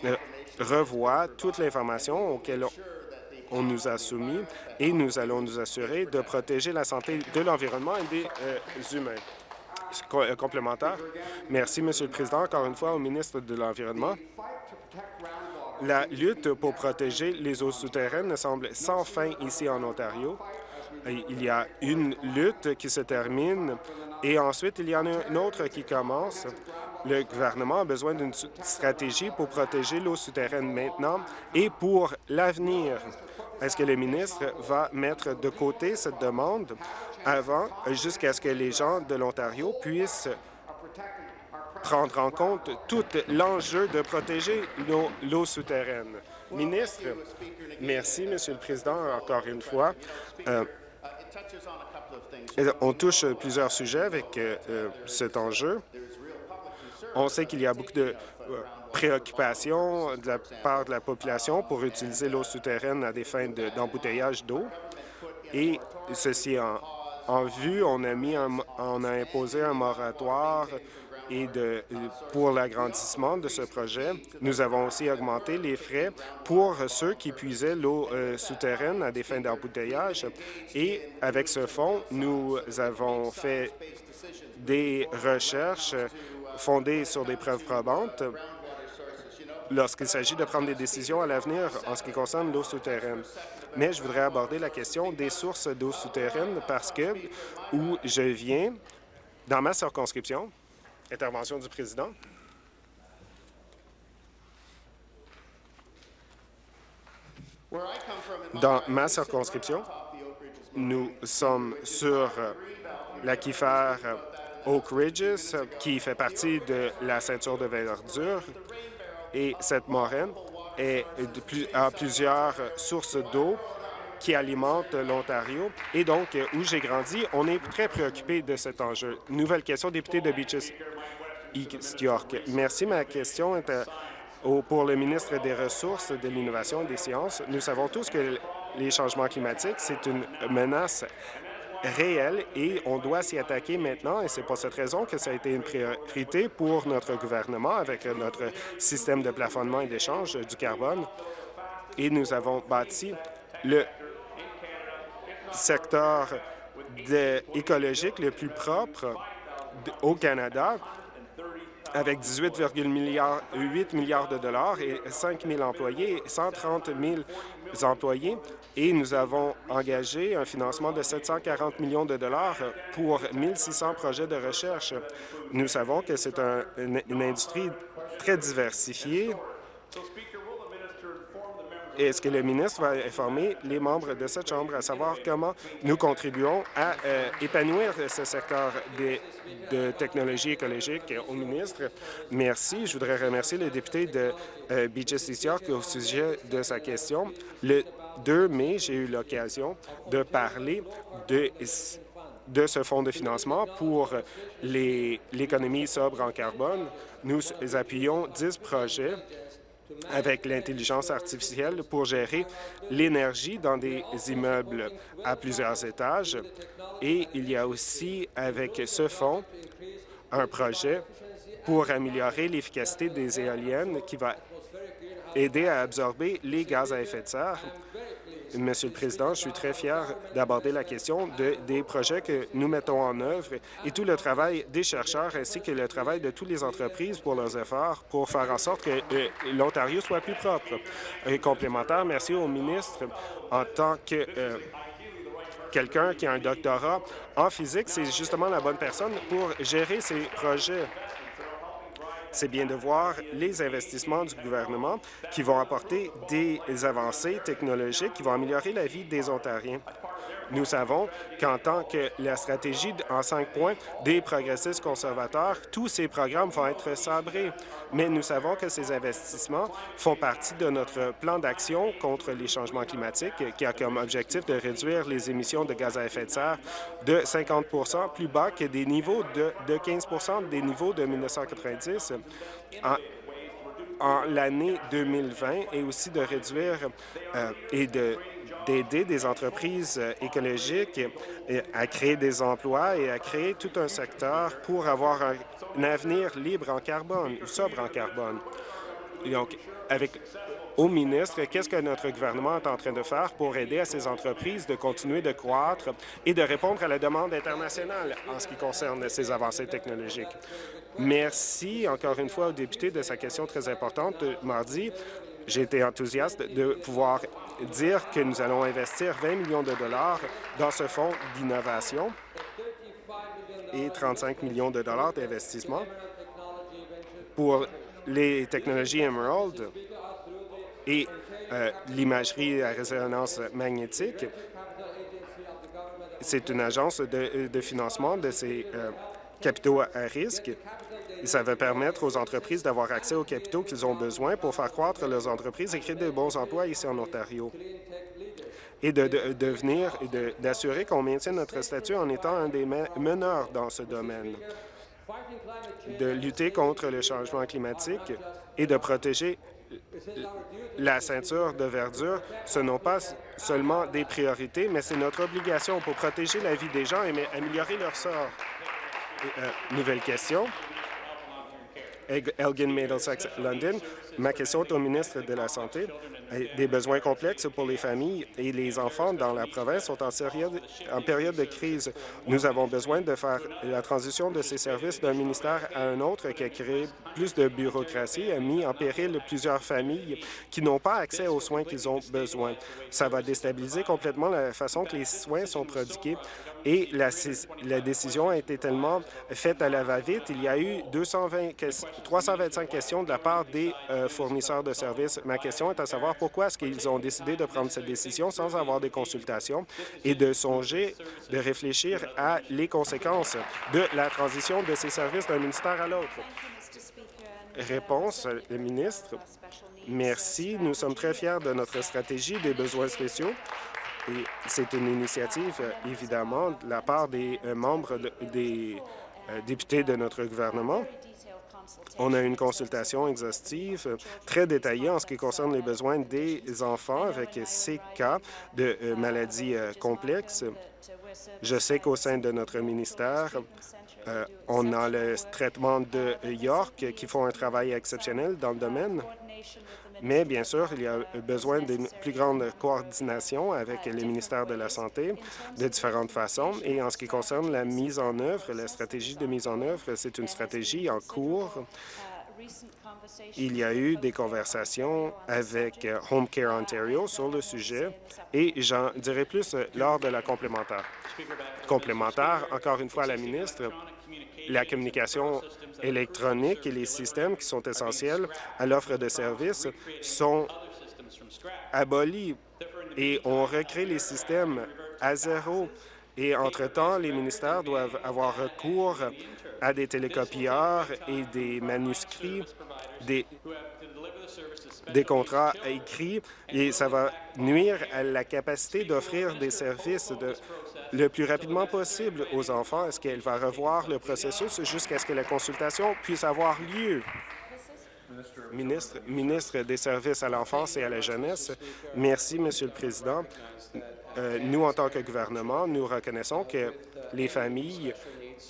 euh, revoit toute l'information auquel on nous a soumis et nous allons nous assurer de protéger la santé de l'environnement et des euh, humains. Complémentaire. Merci, Monsieur le Président. Encore une fois, au ministre de l'Environnement. La lutte pour protéger les eaux souterraines semble sans fin ici en Ontario. Il y a une lutte qui se termine et ensuite il y en a une autre qui commence. Le gouvernement a besoin d'une stratégie pour protéger l'eau souterraine maintenant et pour l'avenir. Est-ce que le ministre va mettre de côté cette demande? Avant, jusqu'à ce que les gens de l'Ontario puissent prendre en compte tout l'enjeu de protéger l'eau souterraine? Ministre, merci, Monsieur le Président, encore une fois. Euh, on touche plusieurs sujets avec euh, euh, cet enjeu. On sait qu'il y a beaucoup de préoccupations de la part de la population pour utiliser l'eau souterraine à des fins d'embouteillage d'eau. Et ceci en, vue, on a, mis on a imposé un moratoire et de, pour l'agrandissement de ce projet. Nous avons aussi augmenté les frais pour ceux qui puisaient l'eau euh, souterraine à des fins d'embouteillage. Et avec ce fonds, nous avons fait des recherches fondées sur des preuves probantes lorsqu'il s'agit de prendre des décisions à l'avenir en ce qui concerne l'eau souterraine. Mais je voudrais aborder la question des sources d'eau souterraine parce que, où je viens, dans ma circonscription, intervention du président. Dans ma circonscription, nous sommes sur l'aquifère Oak Ridges, qui fait partie de la ceinture de verdure. Et cette moraine est a plusieurs sources d'eau qui alimentent l'Ontario. Et donc, où j'ai grandi, on est très préoccupé de cet enjeu. Nouvelle question, député de Beaches East York. Merci. Ma question est euh, pour le ministre des Ressources, de l'Innovation et des Sciences. Nous savons tous que les changements climatiques, c'est une menace réel et on doit s'y attaquer maintenant et c'est pour cette raison que ça a été une priorité pour notre gouvernement avec notre système de plafonnement et d'échange du carbone. Et nous avons bâti le secteur écologique le plus propre au Canada avec 18,8 milliards, de dollars et 5 000 employés, 130 000 employés, et nous avons engagé un financement de 740 millions de dollars pour 1 600 projets de recherche. Nous savons que c'est une industrie très diversifiée est-ce que le ministre va informer les membres de cette Chambre à savoir comment nous contribuons à euh, épanouir ce secteur de technologie écologique au ministre? Merci. Je voudrais remercier le député de euh, York au sujet de sa question. Le 2 mai, j'ai eu l'occasion de parler de de ce fonds de financement pour l'économie sobre en carbone. Nous appuyons 10 projets avec l'intelligence artificielle pour gérer l'énergie dans des immeubles à plusieurs étages. Et il y a aussi, avec ce fonds, un projet pour améliorer l'efficacité des éoliennes qui va aider à absorber les gaz à effet de serre Monsieur le Président, je suis très fier d'aborder la question de, des projets que nous mettons en œuvre et tout le travail des chercheurs ainsi que le travail de toutes les entreprises pour leurs efforts pour faire en sorte que euh, l'Ontario soit plus propre. Et complémentaire, merci au ministre en tant que euh, quelqu'un qui a un doctorat en physique, c'est justement la bonne personne pour gérer ces projets. C'est bien de voir les investissements du gouvernement qui vont apporter des avancées technologiques qui vont améliorer la vie des Ontariens. Nous savons qu'en tant que la stratégie en cinq points des progressistes conservateurs, tous ces programmes vont être sabrés. Mais nous savons que ces investissements font partie de notre plan d'action contre les changements climatiques qui a comme objectif de réduire les émissions de gaz à effet de serre de 50% plus bas que des niveaux de, de 15% des niveaux de 1990 en, en l'année 2020 et aussi de réduire euh, et de d'aider des entreprises euh, écologiques à créer des emplois et à créer tout un secteur pour avoir un, avenir libre en carbone ou sobre en carbone. Donc, avec au ministre, qu'est-ce que notre gouvernement est en train de faire pour aider à ces entreprises de continuer de croître et de répondre à la demande internationale en ce qui concerne ces avancées technologiques? Merci encore une fois au député de sa question très importante mardi. J'ai été enthousiaste de pouvoir dire que nous allons investir 20 millions de dollars dans ce fonds d'innovation et 35 millions de dollars d'investissement pour les technologies Emerald et euh, l'imagerie à résonance magnétique. C'est une agence de, financement de ces euh, capitaux à risque. ça va permettre aux entreprises d'avoir accès aux capitaux qu'ils ont besoin pour faire croître leurs entreprises et créer de bons emplois ici en Ontario et de, devenir et d'assurer qu'on maintienne notre statut en étant un des meneurs dans ce domaine, de lutter contre le changement climatique et de protéger la ceinture de verdure, ce n'est pas seulement des priorités, mais c'est notre obligation pour protéger la vie des gens et améliorer leur sort. Euh, nouvelle question. Elgin Middlesex London. Ma question est au ministre de la Santé. Des besoins complexes pour les familles et les enfants dans la province sont en, période de crise. Nous avons besoin de faire la transition de ces services d'un ministère à un autre qui a créé plus de bureaucratie, a mis en péril plusieurs familles qui n'ont pas accès aux soins qu'ils ont besoin. Ça va déstabiliser complètement la façon que les soins sont prodigués et la, la décision a été tellement faite à la va-vite. Il y a eu 220, 325 questions de la part des euh, fournisseurs de services. Ma question est à savoir pourquoi est-ce qu'ils ont décidé de prendre cette décision sans avoir des consultations et de songer, de réfléchir à les conséquences de la transition de ces services d'un ministère à l'autre? Réponse, le ministre. Merci. Nous sommes très fiers de notre stratégie des besoins spéciaux c'est une initiative, évidemment, de la part des euh, membres des euh, députés de notre gouvernement. On a une consultation exhaustive très détaillée en ce qui concerne les besoins des enfants avec ces cas de maladies complexes. Je sais qu'au sein de notre ministère, on a le traitement de York qui font un travail exceptionnel dans le domaine. Mais bien sûr, il y a besoin d'une plus grande coordination avec les ministères de la Santé de différentes façons. Et en ce qui concerne la mise en œuvre, la stratégie de mise en œuvre, c'est une stratégie en cours. Il y a eu des conversations avec Home Care Ontario sur le sujet et j'en dirai plus lors de la complémentaire. Complémentaire, encore une fois, la ministre, la communication électronique et les systèmes qui sont essentiels à l'offre de services sont abolis et on recrée les systèmes à zéro. Et entre-temps, les ministères doivent avoir recours à des télécopieurs et des manuscrits, des, contrats écrits, et ça va nuire à la capacité d'offrir des services le plus rapidement possible aux enfants. Est-ce qu'elle va revoir le processus jusqu'à ce que la consultation puisse avoir lieu? Ministre, ministre des Services à l'enfance et à la jeunesse, merci, Monsieur le Président. Euh, nous, en tant que gouvernement, nous reconnaissons que les familles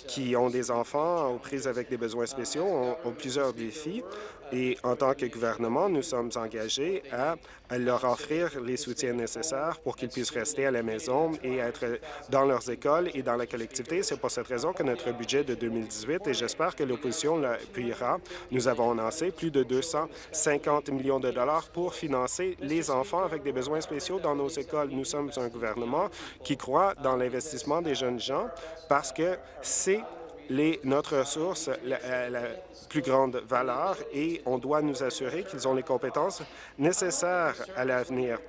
qui ont des enfants aux prises avec des besoins spéciaux ont plusieurs défis. Et en tant que gouvernement, nous sommes engagés à, leur offrir les soutiens nécessaires pour qu'ils puissent rester à la maison et être dans leurs écoles et dans la collectivité. C'est pour cette raison que notre budget de 2018, et j'espère que l'opposition l'appuiera, nous avons annoncé plus de 250 millions de dollars pour financer les enfants avec des besoins spéciaux dans nos écoles. Nous sommes un gouvernement qui croit dans l'investissement des jeunes gens parce que c'est notre ressource la, la, plus grande valeur et on doit nous assurer qu'ils ont les compétences nécessaires à l'avenir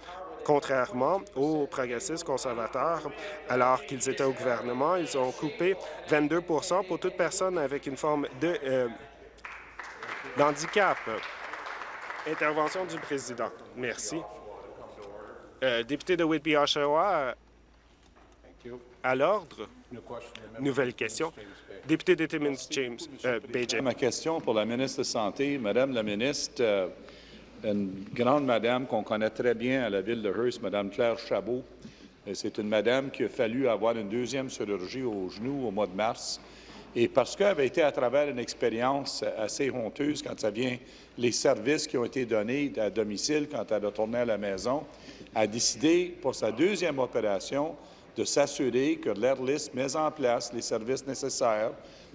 contrairement aux progressistes conservateurs, alors qu'ils étaient au gouvernement, ils ont coupé 22% pour toute personne avec une forme de euh, d'handicap. Intervention du président. Merci. Euh, député de Whitby-Oshawa, à l'ordre. Nouvelle question. Député de Timmins, James euh, Ma question pour la ministre de la Santé. Madame la ministre, euh, une grande madame qu'on connaît très bien à la ville de Hearst, Madame Claire Chabot. C'est une madame qui a fallu avoir une deuxième chirurgie au genou au mois de mars. Et parce qu'elle avait été à travers une expérience assez honteuse quand ça vient les services qui ont été donnés à domicile quand elle retournait à la maison, a décidé pour sa deuxième opération de s'assurer que l'Airlist met en place les services nécessaires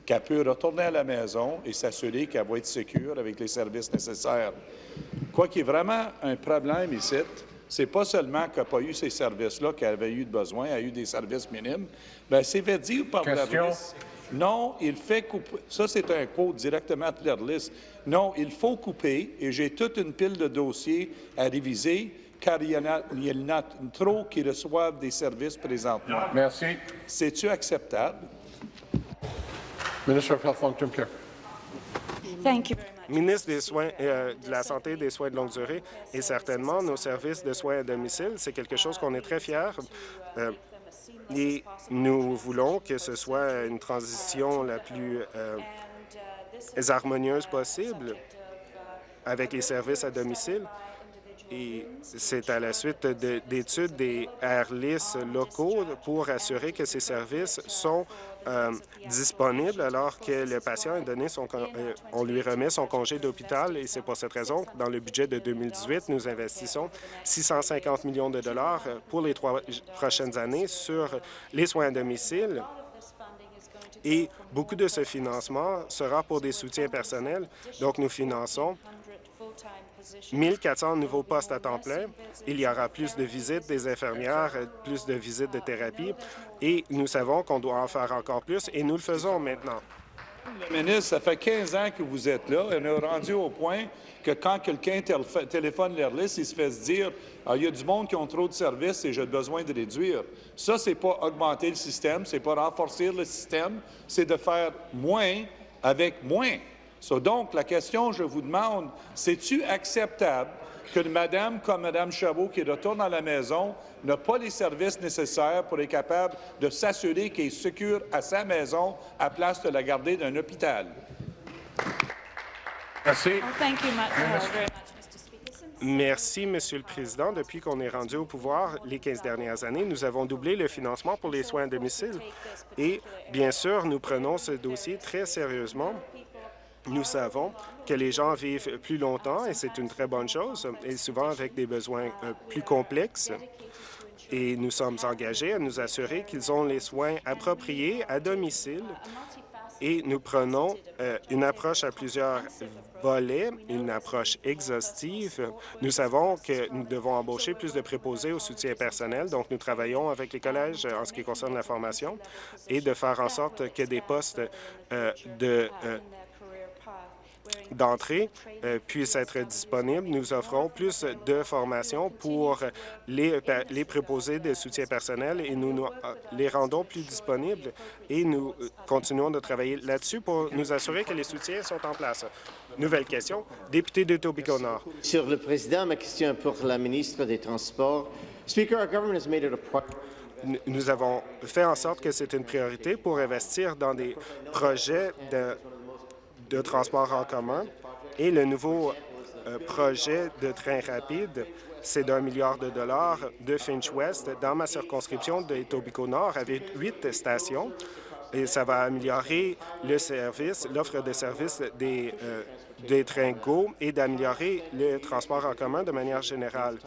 qu'elle peut retourner à la maison et s'assurer qu'elle va être sécure avec les services nécessaires. Quoi qu'il y ait vraiment un problème ici, c'est pas seulement qu'elle n'a pas eu ces services-là qu'elle avait eu de besoin, elle a eu des services minimes. Bien, c'est fait dire par l'ARLIS. Non, il fait couper. Ça, c'est un quote directement de l'ARLIS. Non, il faut couper, et j'ai toute une pile de dossiers à réviser, car il y en a, il y en a trop qui reçoivent des services présentement. Merci. C'est-tu acceptable? Minister of Health Long-Term Care. Thank you very much. Ministre des Soins, euh, de la Santé et des Soins de longue durée, et certainement nos services de soins à domicile, c'est quelque chose qu'on est très fiers. euh, et nous voulons que ce soit une transition la plus euh, harmonieuse possible avec les services à domicile. Et c'est à la suite de- d'études des AirLIS locaux pour assurer que ces services sont euh, disponibles alors que le patient a donné son, euh, on lui remet son congé d'hôpital et c'est pour cette raison que dans le budget de 2018, nous investissons 650 millions de dollars pour les trois prochaines années sur les soins à domicile. Et beaucoup de ce financement sera pour des soutiens personnels. Donc, nous finançons 1400 nouveaux postes à temps plein. Il y aura plus de visites des infirmières, plus de visites de thérapie. Et nous savons qu'on doit en faire encore plus et nous le faisons maintenant. Le ministre, ça fait 15 ans que vous êtes là et on est rendu au point que quand quelqu'un téléphone l'AirList, il se fait se dire ah, il y a du monde qui ont trop de services et j'ai besoin de réduire. Ça, c'est pas augmenter le système, c'est pas renforcer le système, c'est de faire moins avec moins. So, donc, la question, je vous demande, c'est-tu acceptable qu'une madame comme Mme Chabot, qui retourne à la maison, n'a pas les services nécessaires pour être capable de s'assurer qu'elle est sécure à sa maison à place de la garder d'un hôpital? Merci. Well, thank you much, very much, Mr. Speaker. Since Merci, Monsieur le Président. Depuis qu'on est rendu au pouvoir les 15 dernières années, nous avons doublé le financement pour les soins à domicile. Et bien sûr, nous prenons ce dossier très sérieusement. Nous savons que les gens vivent plus longtemps et c'est une très bonne chose, et souvent avec des besoins euh, plus complexes. Et nous sommes engagés à nous assurer qu'ils ont les soins appropriés à domicile et nous prenons euh, une approche à plusieurs volets, une approche exhaustive. Nous savons que nous devons embaucher plus de préposés au soutien personnel, donc nous travaillons avec les collèges euh, en ce qui concerne la formation et de faire en sorte que des postes de d'entrée euh, puissent être disponibles. Nous offrons plus de formation pour les, les préposés de soutien personnel et nous, nous, euh, les rendons plus disponibles et nous euh, continuons de travailler là-dessus pour nous assurer que les soutiens sont en place. Nouvelle question, député de Tobico-Nord. Monsieur le Président, ma question est pour la ministre des Transports. Speaker, our government has made it a priority N- Nous avons fait en sorte que c'est une priorité pour investir dans des projets de, de transport en commun. Et le nouveau euh, projet de train rapide, c'est d'un milliard de dollars de Finch West. Dans ma circonscription de Etobicoke Nord avec huit stations et ça va améliorer le service, l'offre de services des, euh, des trains GO et d'améliorer le transport en commun de manière générale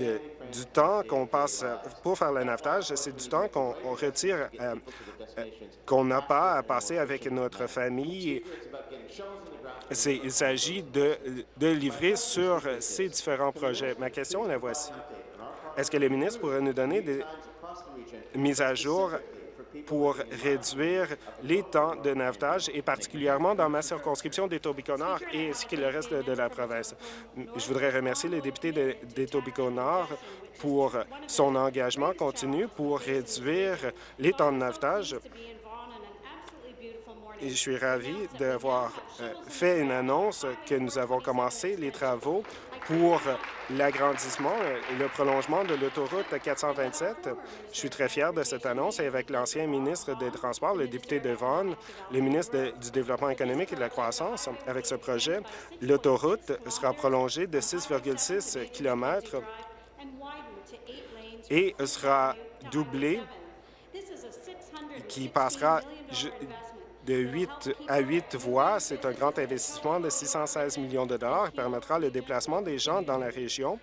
du temps qu'on passe euh, pour faire le navetage, c'est du temps qu'on on retire, euh, euh, qu'on n'a pas à passer avec notre famille. Il s'agit de, de livrer sur ces différents projets. Ma question, la voici. Est-ce que le ministre pourrait nous donner des mises à jour pour réduire les temps de navetage, et particulièrement dans ma circonscription d'Etobicoke-Nord et ainsi que le reste de, la province. Je voudrais remercier le député de- d'Etobicoke-Nord pour son engagement continu pour réduire les temps de navetage. Et je suis ravi d'avoir euh, fait une annonce que nous avons commencé les travaux pour l'agrandissement et le prolongement de l'autoroute 427. Je suis très fier de cette annonce et avec l'ancien ministre des Transports, le député de le ministre du Développement économique et de la croissance, avec ce projet, l'autoroute sera prolongée de 6,6 km et sera doublée qui passera de 8 à 8 voies. C'est un grand investissement de 616 millions de dollars qui permettra le déplacement des gens dans la région.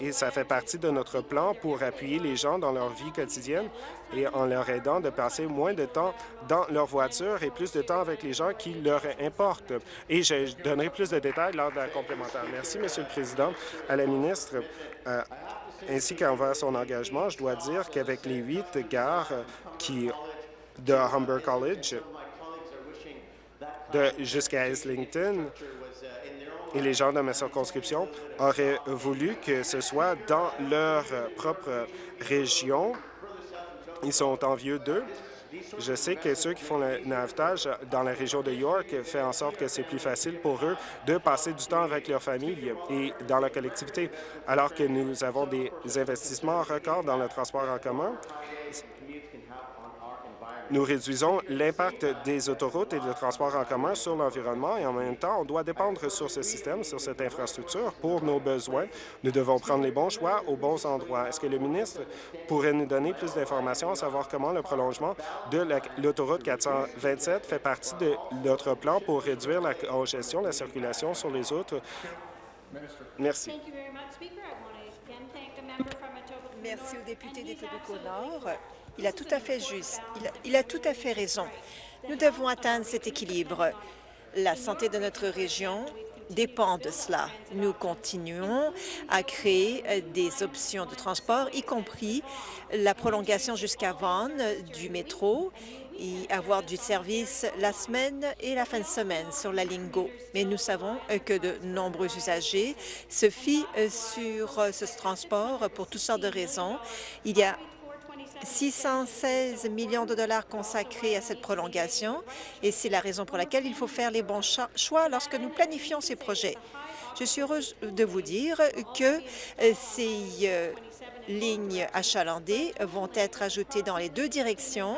et ça fait partie de notre plan pour appuyer les gens dans leur vie quotidienne et en leur aidant de passer moins de temps dans leur voiture et plus de temps avec les gens qui leur importent. Et je donnerai plus de détails lors de la complémentaire. Merci, Monsieur le Président. À la ministre, euh, ainsi qu'envers son engagement, je dois dire qu'avec les huit gares qui de Humber College jusqu'à Islington, et les gens de ma circonscription auraient voulu que ce soit dans leur propre région. Ils sont envieux d'eux. Je sais que ceux qui font le navetage dans la région de York fait en sorte que c'est plus facile pour eux de passer du temps avec leur famille et dans la collectivité, alors que nous avons des investissements records dans le transport en commun. Nous réduisons l'impact des autoroutes et des transports en commun sur l'environnement et en même temps, on doit dépendre sur ce système, sur cette infrastructure pour nos besoins. Nous devons prendre les bons choix aux bons endroits. Est-ce que le ministre pourrait nous donner plus d'informations à savoir comment le prolongement de la- l'autoroute 427 fait partie de notre plan pour réduire la congestion, la circulation sur les autres? Merci. Merci au député And he's d'Etobicoke-Nord. Il a tout à fait juste. Il a, tout à fait raison. Nous devons atteindre cet équilibre. La santé de notre région dépend de cela. Nous continuons à créer euh, des options de transport, y compris la prolongation jusqu'à Vaughan du métro et avoir du service la semaine et la fin de semaine sur la ligne. Mais nous savons euh, que de nombreux usagers se fient euh, sur ce transport pour toutes sortes de raisons. Il y a 616 millions de dollars consacrés à cette prolongation et c'est la raison pour laquelle il faut faire les bons cho- choix lorsque nous planifions ces projets. Je suis heureuse de vous dire que euh, ces euh, lignes achalandées vont être ajoutées dans les deux directions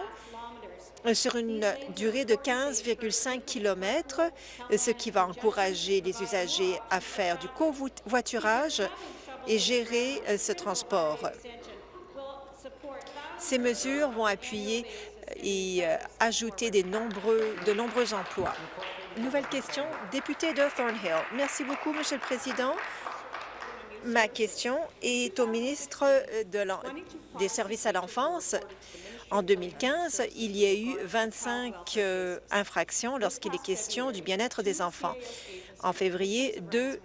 euh, sur une durée de 15,5 km, ce qui va encourager les usagers à faire du covoiturage et gérer ce transport. Ces mesures vont appuyer et euh, ajouter nombreux, de nombreux emplois. Nouvelle question, député de Thornhill. Merci beaucoup, Monsieur le Président. Ma question est au ministre l'en- des Services à l'enfance. En 2015, il y a eu 25 euh, infractions lorsqu'il est question du bien-être des enfants. En février, deux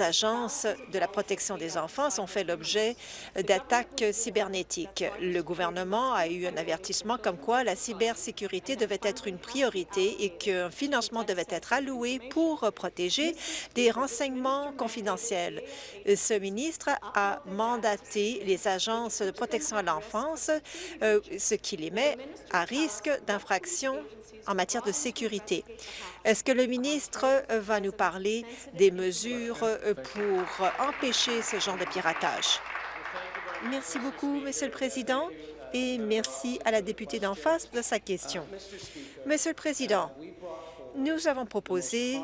agences de la protection des enfants ont fait l'objet d'attaques cybernétiques. Le gouvernement a eu un avertissement comme quoi la cybersécurité devait être une priorité et qu'un financement devait être alloué pour protéger des renseignements confidentiels. Ce ministre a mandaté les agences de protection à l'enfance, euh, ce qui les met à risque d'infraction en matière de sécurité. Est-ce que le ministre va nous parler des mesures pour empêcher ce genre de piratage? Merci beaucoup, Monsieur le Président, et merci à la députée d'en face de sa question. Monsieur le Président, nous avons proposé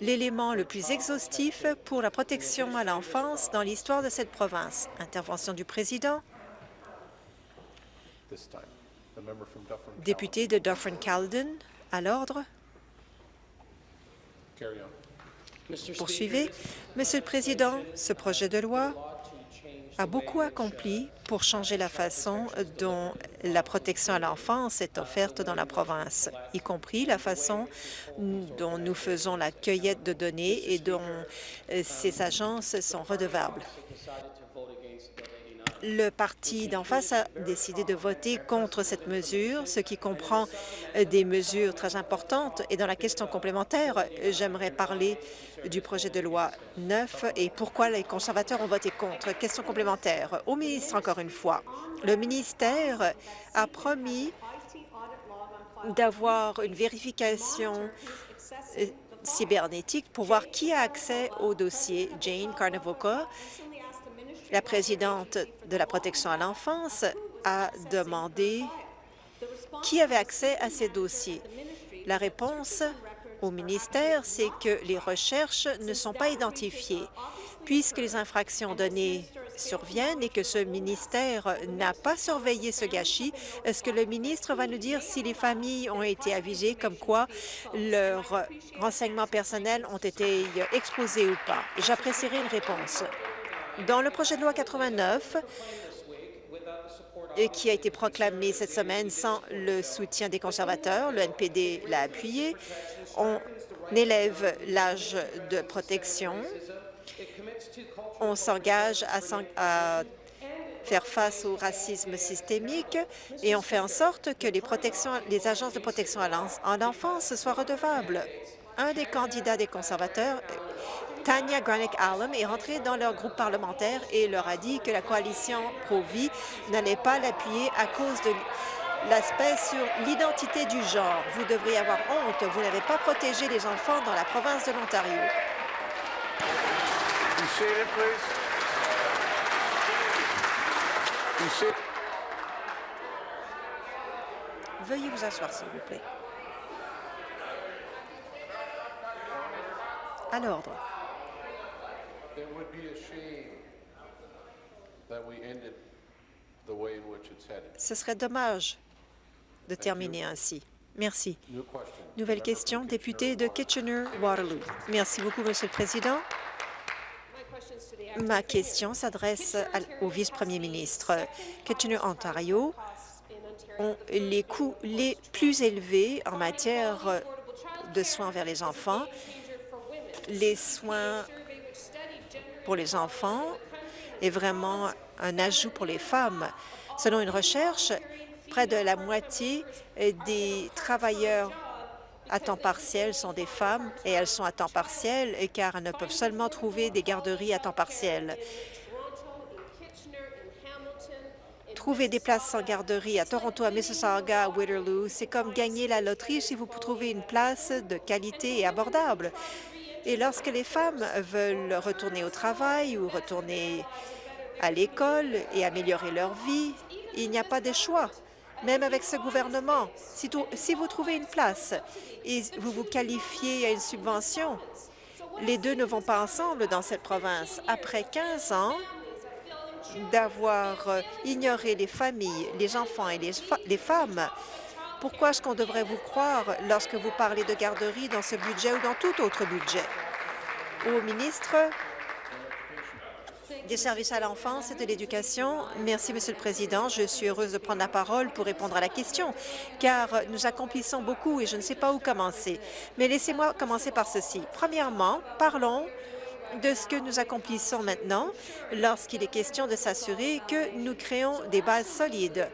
l'élément le plus exhaustif pour la protection à l'enfance dans l'histoire de cette province. Intervention du Président. Député de Dufferin-Caledon, à l'ordre. Poursuivez. Monsieur le Président, ce projet de loi a beaucoup accompli pour changer la façon dont la protection à l'enfance est offerte dans la province, y compris la façon dont nous faisons la cueillette de données et dont euh, ces agences sont redevables. Le parti d'en face a décidé de voter contre cette mesure, ce qui comprend euh, des mesures très importantes. Et dans la question complémentaire, euh, j'aimerais parler du projet de loi 9 et pourquoi les conservateurs ont voté contre. Question complémentaire. Au ministre, encore une fois, le ministère a promis d'avoir une vérification euh, cybernétique pour voir qui a accès au dossier. Jane Carnavoca la présidente de la protection à l'enfance a demandé qui avait accès à ces dossiers. La réponse au ministère, c'est que les recherches ne sont pas identifiées. Puisque les infractions données surviennent et que ce ministère n'a pas surveillé ce gâchis, est-ce que le ministre va nous dire si les familles ont été avisées comme quoi leurs renseignements personnels ont été exposés ou pas? J'apprécierais une réponse. Dans le projet de loi 89, et qui a été proclamé cette semaine sans le soutien des conservateurs, le NPD l'a appuyé, on élève l'âge de protection. On s'engage à, faire face au racisme systémique et on fait en sorte que les, protections, les agences de protection à l'enfance soient redevables. Un des candidats des conservateurs, Tanya Granick-Allen, est rentré dans leur groupe parlementaire et leur a dit que la coalition pro-vie n'allait pas l'appuyer à cause de l'aspect sur l'identité du genre. Vous devriez avoir honte. Vous n'avez pas protégé les enfants dans la province de l'Ontario. Veuillez vous asseoir, s'il vous plaît. À l'ordre. Ce serait dommage de terminer ainsi. Merci. Nouvelle question, député de Kitchener-Waterloo. Merci beaucoup, Monsieur le Président. Ma question s'adresse au vice-premier ministre. Kitchener, Ontario, ont les coûts les plus élevés en matière de soins vers les enfants. Les soins pour les enfants est vraiment un ajout pour les femmes. Selon une recherche, près de la moitié des travailleurs à temps partiel sont des femmes et elles sont à temps partiel car elles ne peuvent seulement trouver des garderies à temps partiel. Trouver des places sans garderie à Toronto, à Mississauga, à Waterloo, c'est comme gagner la loterie si vous trouvez une place de qualité et abordable. Et lorsque les femmes veulent retourner au travail ou retourner à l'école et améliorer leur vie, il n'y a pas de choix. Même avec ce gouvernement, si, vous trouvez une place et vous vous qualifiez à une subvention. Les deux ne vont pas ensemble dans cette province. Après 15 ans d'avoir euh, ignoré les familles, les enfants et les, les femmes, pourquoi est-ce qu'on devrait vous croire lorsque vous parlez de garderie dans ce budget ou dans tout autre budget? Au ministre des services à l'enfance et de l'éducation. Merci, Monsieur le Président. Je suis heureuse de prendre la parole pour répondre à la question, car nous accomplissons beaucoup et je ne sais pas où commencer. Mais laissez-moi commencer par ceci. Premièrement, parlons de ce que nous accomplissons maintenant lorsqu'il est question de s'assurer que nous créons des bases solides.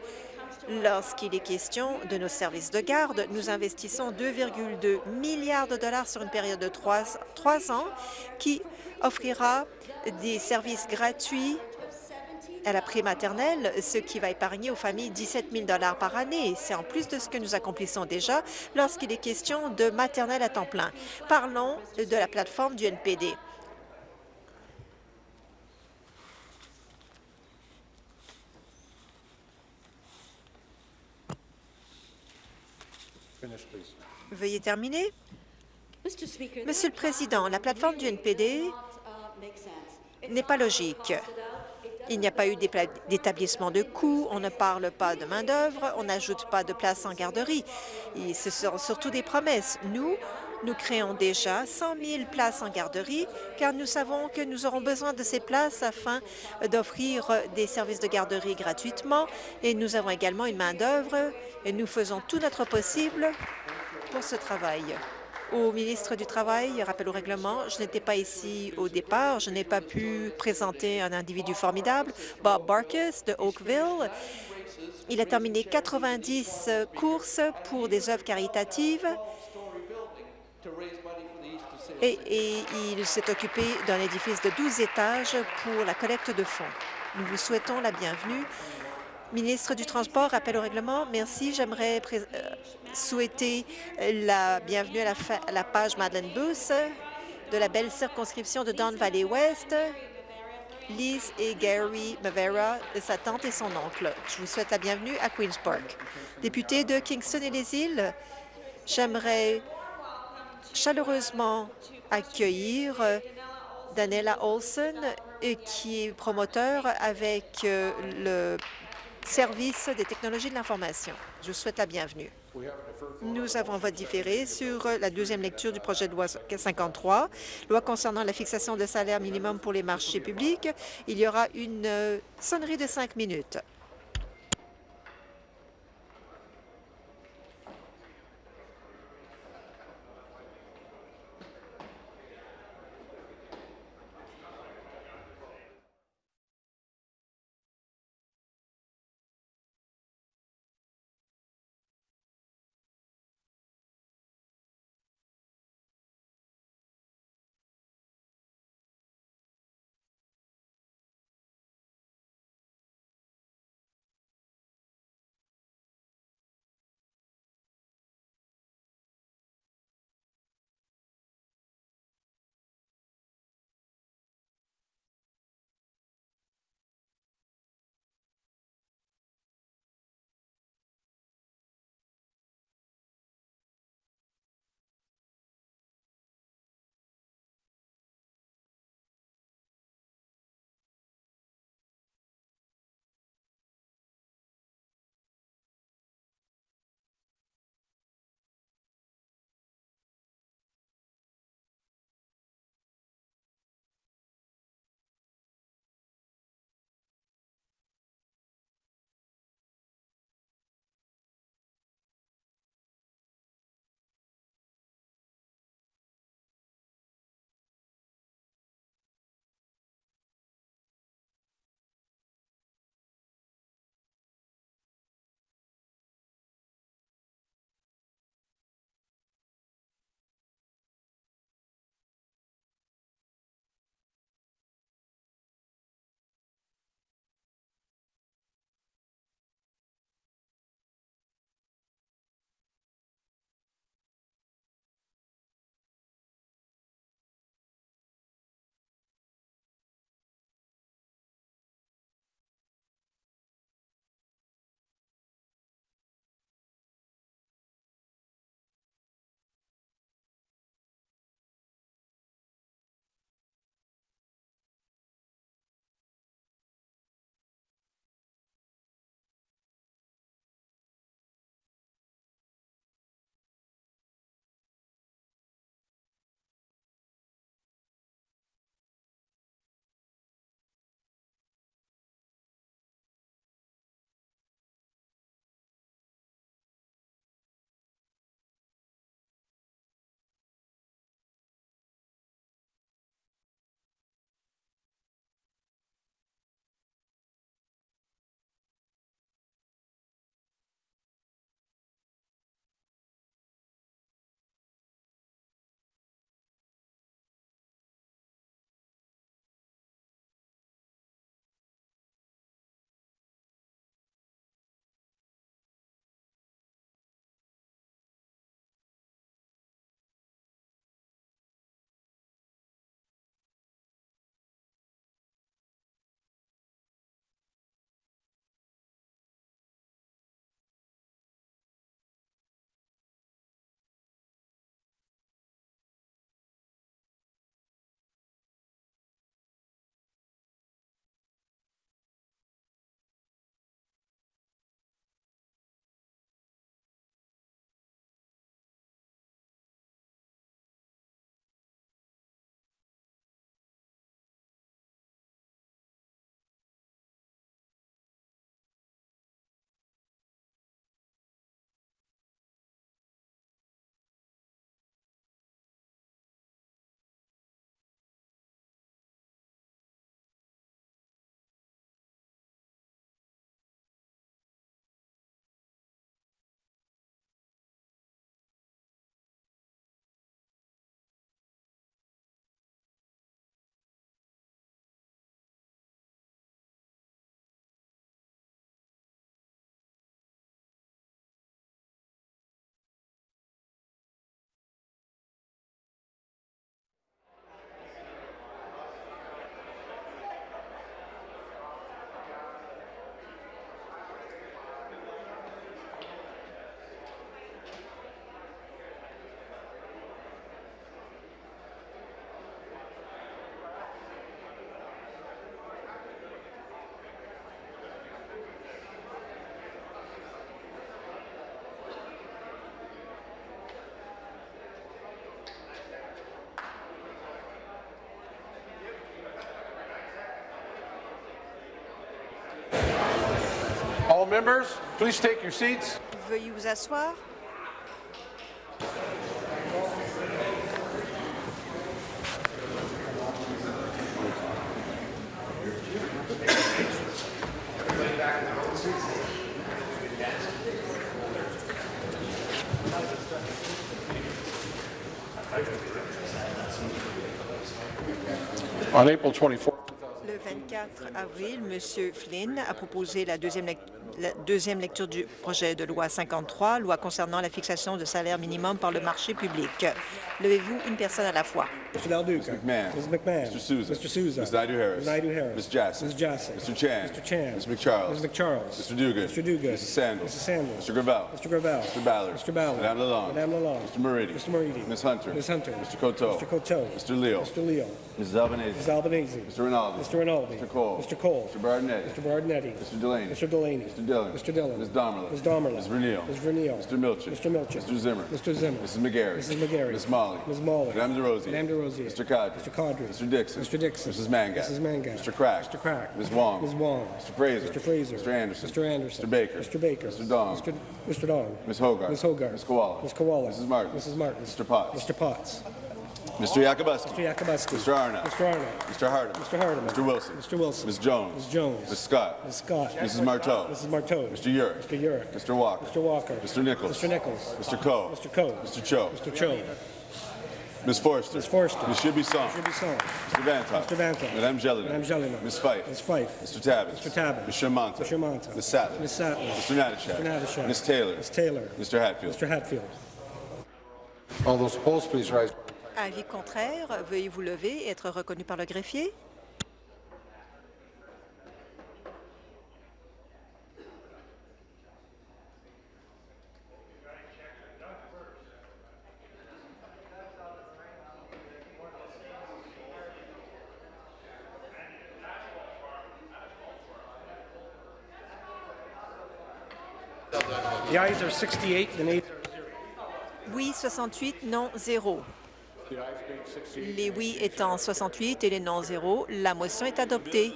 Lorsqu'il est question de nos services de garde, nous investissons 2,2 milliards de dollars sur une période de trois, ans qui offrira des services gratuits à la prématernelle, ce qui va épargner aux familles 17 000 par année. C'est en plus de ce que nous accomplissons déjà lorsqu'il est question de maternelle à temps plein. Parlons de la plateforme du NPD. Veuillez terminer. Monsieur le Président, la plateforme du NPD n'est pas logique. Il n'y a pas eu d'établissement de coûts, on ne parle pas de main-d'œuvre, on n'ajoute pas de places en garderie. Et ce sont surtout des promesses. Nous, nous créons déjà 100 000 places en garderie, car nous savons que nous aurons besoin de ces places afin d'offrir des services de garderie gratuitement. Et nous avons également une main-d'œuvre et nous faisons tout notre possible pour ce travail au ministre du Travail, rappel au règlement, je n'étais pas ici au départ, je n'ai pas pu présenter un individu formidable, Bob Barkus de Oakville. Il a terminé 90 courses pour des œuvres caritatives et, et il s'est occupé d'un édifice de 12 étages pour la collecte de fonds. Nous vous souhaitons la bienvenue Ministre du Transport, rappel au règlement. Merci. J'aimerais euh, souhaiter la bienvenue à la, page Madeleine Booth de la belle circonscription de Don Valley West, Liz et Gary Mavera, sa tante et son oncle. Je vous souhaite la bienvenue à Queen's Park. Député de Kingston et les îles, j'aimerais chaleureusement accueillir Daniela Olson, euh, qui est promoteur avec euh, le service des technologies de l'information. Je vous souhaite la bienvenue. Nous avons un vote différé sur la deuxième lecture du projet de loi 53, loi concernant la fixation de salaire minimum pour les marchés publics. Il y aura une euh, sonnerie de cinq minutes. Members, please take your seats. Veuillez vous asseoir. On April 24th, Le 24 avril, M. Flynn a proposé la deuxième, lec- la deuxième lecture du projet de loi 53, loi concernant la fixation de salaire minimum par le marché public. Levez-vous une personne à la fois. Mr. Del Duca. McMahon. Mrs. McMahon. Mr. Souza. Mr. Souza. Ms. Naidu-Harris. Ms. Naidu-Harris. Ms. Jassy. Ms. Jassy. Mr. Chan. Mr. Chan. Ms. McCharles. Ms. McCharles. Mr. Dugan. Mr. Dugan. Mrs. Sandals. Mrs. Sandals. Mr. Gravel. Mr. Gravel. Mr. Ballard. Mr. Ballard. Madame Lalonde. Madame Lalonde. Mr. Moridi. Mr. Moridi. Ms. Hunter. Ms. Hunter. Mr. Coteau. Mr. Coteau. Mr. Leo. Mr. Leo. Mrs. Albanese. Mrs. Albanese. Mr. Rinaldi. Mr. Rinaldi. Mr. Cole. Mr. Cole. Mr. Bardinetti. Mr. Bardinetti. Mr. Delaney. Mr. Delaney. Mr. Dillon. Mr. Dillon. Ms. Domerla. Ms. Domerla. Ms. Vernio. Ms. Vernio. Mr. Milchin. Mr. Milchin. Mr. Zimmer. Mr. Zimmer. Mrs. McGarry. Mrs. McGarry. Ms. Molly. Ms. Molly. Madame DeRosier. Madame DeRosier. Mr. Cadre. Mr. Cadre. Mr. Dixon. Mr. Dixon. Mrs. Mangat. Mrs. Mangat. Mr. Crack. Mr. Crack. Ms. Wong. Ms. Wong. Mr. Fraser. Mr. Fraser. Mr. Anderson. Mr. Anderson. Mr. Baker. Mr. Baker. Mr. Dong. Mr. Mr. Dong. Ms. Hogarth. Ms. Hogarth. Ms. Koala. Ms. Koala. Mrs. Martin. Mrs. Martin. Mr. Potts. Mr. Potts. Mr. Yakubuski. Mr. Yakubuski. Mr. Arnott. Mr. Arnott. Mr. Hardeman. Mr. Hardeman. Mr. Wilson. Mr. Wilson. Ms. Jones. Ms. Jones. Ms. Scott. Ms. Scott. Mrs. Marteau. Mrs. Marteau. Mr. Urick. Mr. Urick. Mr. Walker. Mr. Walker. Mr. Nichols. Mr. Nichols. Mr. Coe. Mr. Coe. Mr. Cho. Mr. Cho. Ms. Forster. Ms. Forster. Ms. Shibisson. Mr. Bisson. Mr. Vantoff. Mr. Vantoff. Madame Jelena. Madame Jelena. Ms. Fife. Ms. Fife. Mr. Tabbins. Mr. Tabbins. Ms. Shermanta. Mr. Shermanta. Ms. Sattler. Ms. Sattler. Mr. Natashak. Mr. Natashak. Ms. Taylor. Ms. Taylor. Mr. Hatfield. Mr. Hatfield. all those opposed, please rise. Avis contraire, veuillez vous lever et être reconnu par le greffier. Oui, 68, non, 0. Les oui étant 68 et les non 0, la motion est adoptée.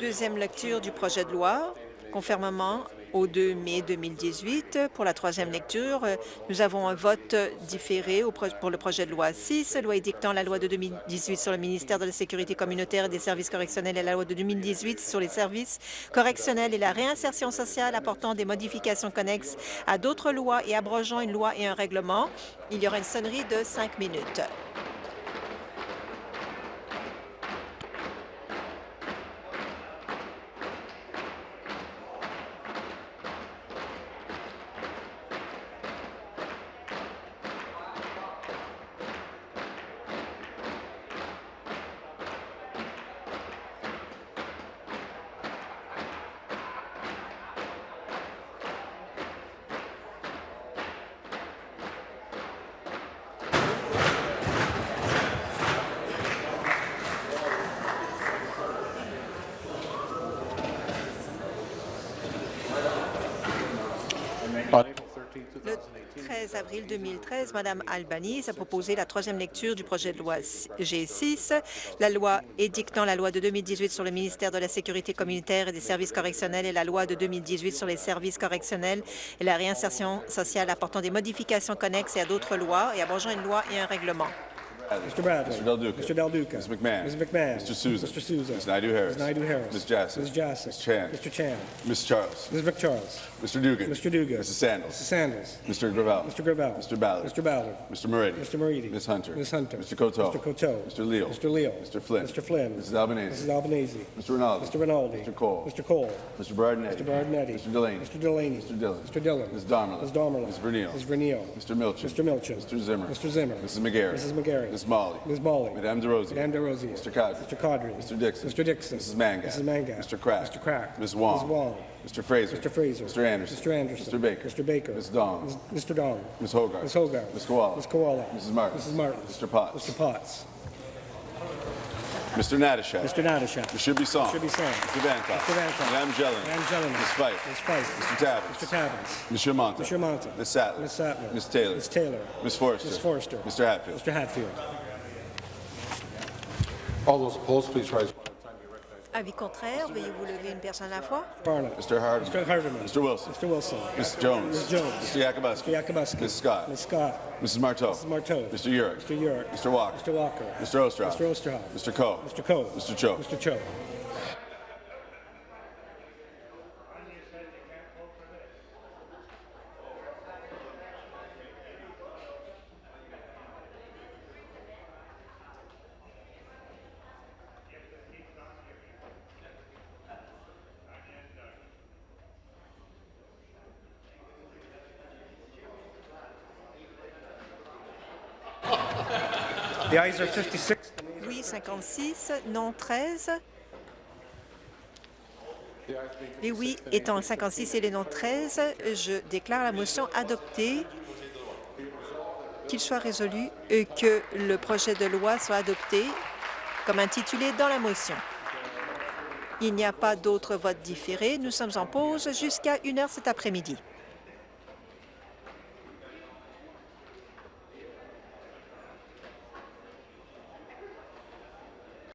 Deuxième lecture du projet de loi, conformément au 2 mai 2018. Pour la troisième lecture, euh, nous avons un vote différé pour le projet de loi 6, loi édictant la loi de 2018 sur le ministère de la Sécurité communautaire et des services correctionnels et la loi de 2018 sur les services correctionnels et la réinsertion sociale apportant des modifications connexes à d'autres lois et abrogeant une loi et un règlement. Il y aura une sonnerie de cinq minutes. 2013, Mme Albanese a proposé la troisième lecture du projet de loi G6, la loi édictant la loi de 2018 sur le ministère de la Sécurité communautaire et des services correctionnels et la loi de 2018 sur les services correctionnels et la réinsertion sociale apportant des modifications connexes à d'autres lois et abrogeant une loi et un règlement. Mr. Bradley. Mr. Del Duca. Mr. Del Duca. Ms. McMahon. Ms. McMahon. Mr. Souza. Mr. Souza. Ms. Naidu-Harris. Ms. Naidu-Harris. Ms. Jassy. Ms. Jassy. Ms. Chan. Mr. Chan. Ms. Charles. Ms. McCharles. Mr. Dugan. Mr. Dugan. Mrs. Sandals. Mrs. Sandals. Mr. Gravel. Mr. Gravel. Mr. Ballard. Mr. Ballard. Mr. Moridi. Mr. Moridi. Ms. Hunter. Ms. Hunter. Mr. Coteau. Mr. Coteau. Mr. Leo. Mr. Leo. Mr. Flynn. Mr. Flynn. Mrs. Albanese. Mrs. Albanese. Mr. Rinaldi. Mr. Rinaldi. Mr. Cole. Mr. Cole. Mr. Bardinetti. Mr. Bardinetti. Mr. Delaney. Mr. Delaney. Mr. Dillon. Mr. Dillon. Ms. Domerla. Ms. Domerla. Ms. Vernio. Ms. Vernio. Mr. Milchin. Mr. Milchin. Mr. Zimmer. Mr. Zimmer. Mrs. McGarry. Mrs. McGarry. Ms. Molly. Ms. Molly. Madame DeRosier. Madame DeRosier. Mr. Cadre. Mr. Cadre. Mr. Dixon. Mr. Dixon. Mrs. Mangat. Mrs. Mangat. Mr. Crack. Mr. Crack. Ms. Wong. Ms. Wong. Mr. Fraser. Mr. Fraser. Mr. Anderson. Mr. Anderson. Mr. Baker. Mr. Baker. Ms. Dong. Mr. Dong. Ms. Hogarth. Ms. Hogarth. Ms. Koala. Ms. Koala. Mrs. Martin. Mrs. Martin. Mr. Potts. Mr. Potts. Mr. Natashak. Mr. Natashak. Mr. Bisson. Mr. Bisson. Mr. Vantoff. Mr. Vantoff. Madame Jelena. Madame Jelena. Ms. Fife. Ms. Fife. Mr. Tabbins. Mr. Tabbins. Mr. Shermanta. Mr. Monta. Ms. Sattler. Ms. Sattler. Ms. Taylor. Ms. Taylor. Ms. Forster. Ms. Forster. Mr. Hatfield. Mr. Hatfield. All those opposed, please rise. Avis contraire, veuillez vous lever une personne à la fois. Barna. Mr. Hardman. Mr. Hardeman. Mr. Wilson. Mr. Wilson. Ms. Jones. Ms. Jones. Mr. Yakubuski. Mr. Yakubuski. Ms. Scott. Ms. Scott. Mrs. Marteau. Mrs. Marteau. Mr. Urick. Mr. Urick. Mr. Walker. Mr. Walker. Mr. Osterhoff. Mr. Osterhoff. Mr. Coe. Mr. Coe. Mr. Cho. Mr. Cho. The ayes are 56. Oui, 56, non 13. Les oui étant 56 et les non 13, je déclare la motion adoptée. Qu'il soit résolu euh, que le projet de loi soit adopté comme intitulé dans la motion. Il n'y a pas d'autres votes différés. Nous sommes en pause jusqu'à 1 heure cet après-midi.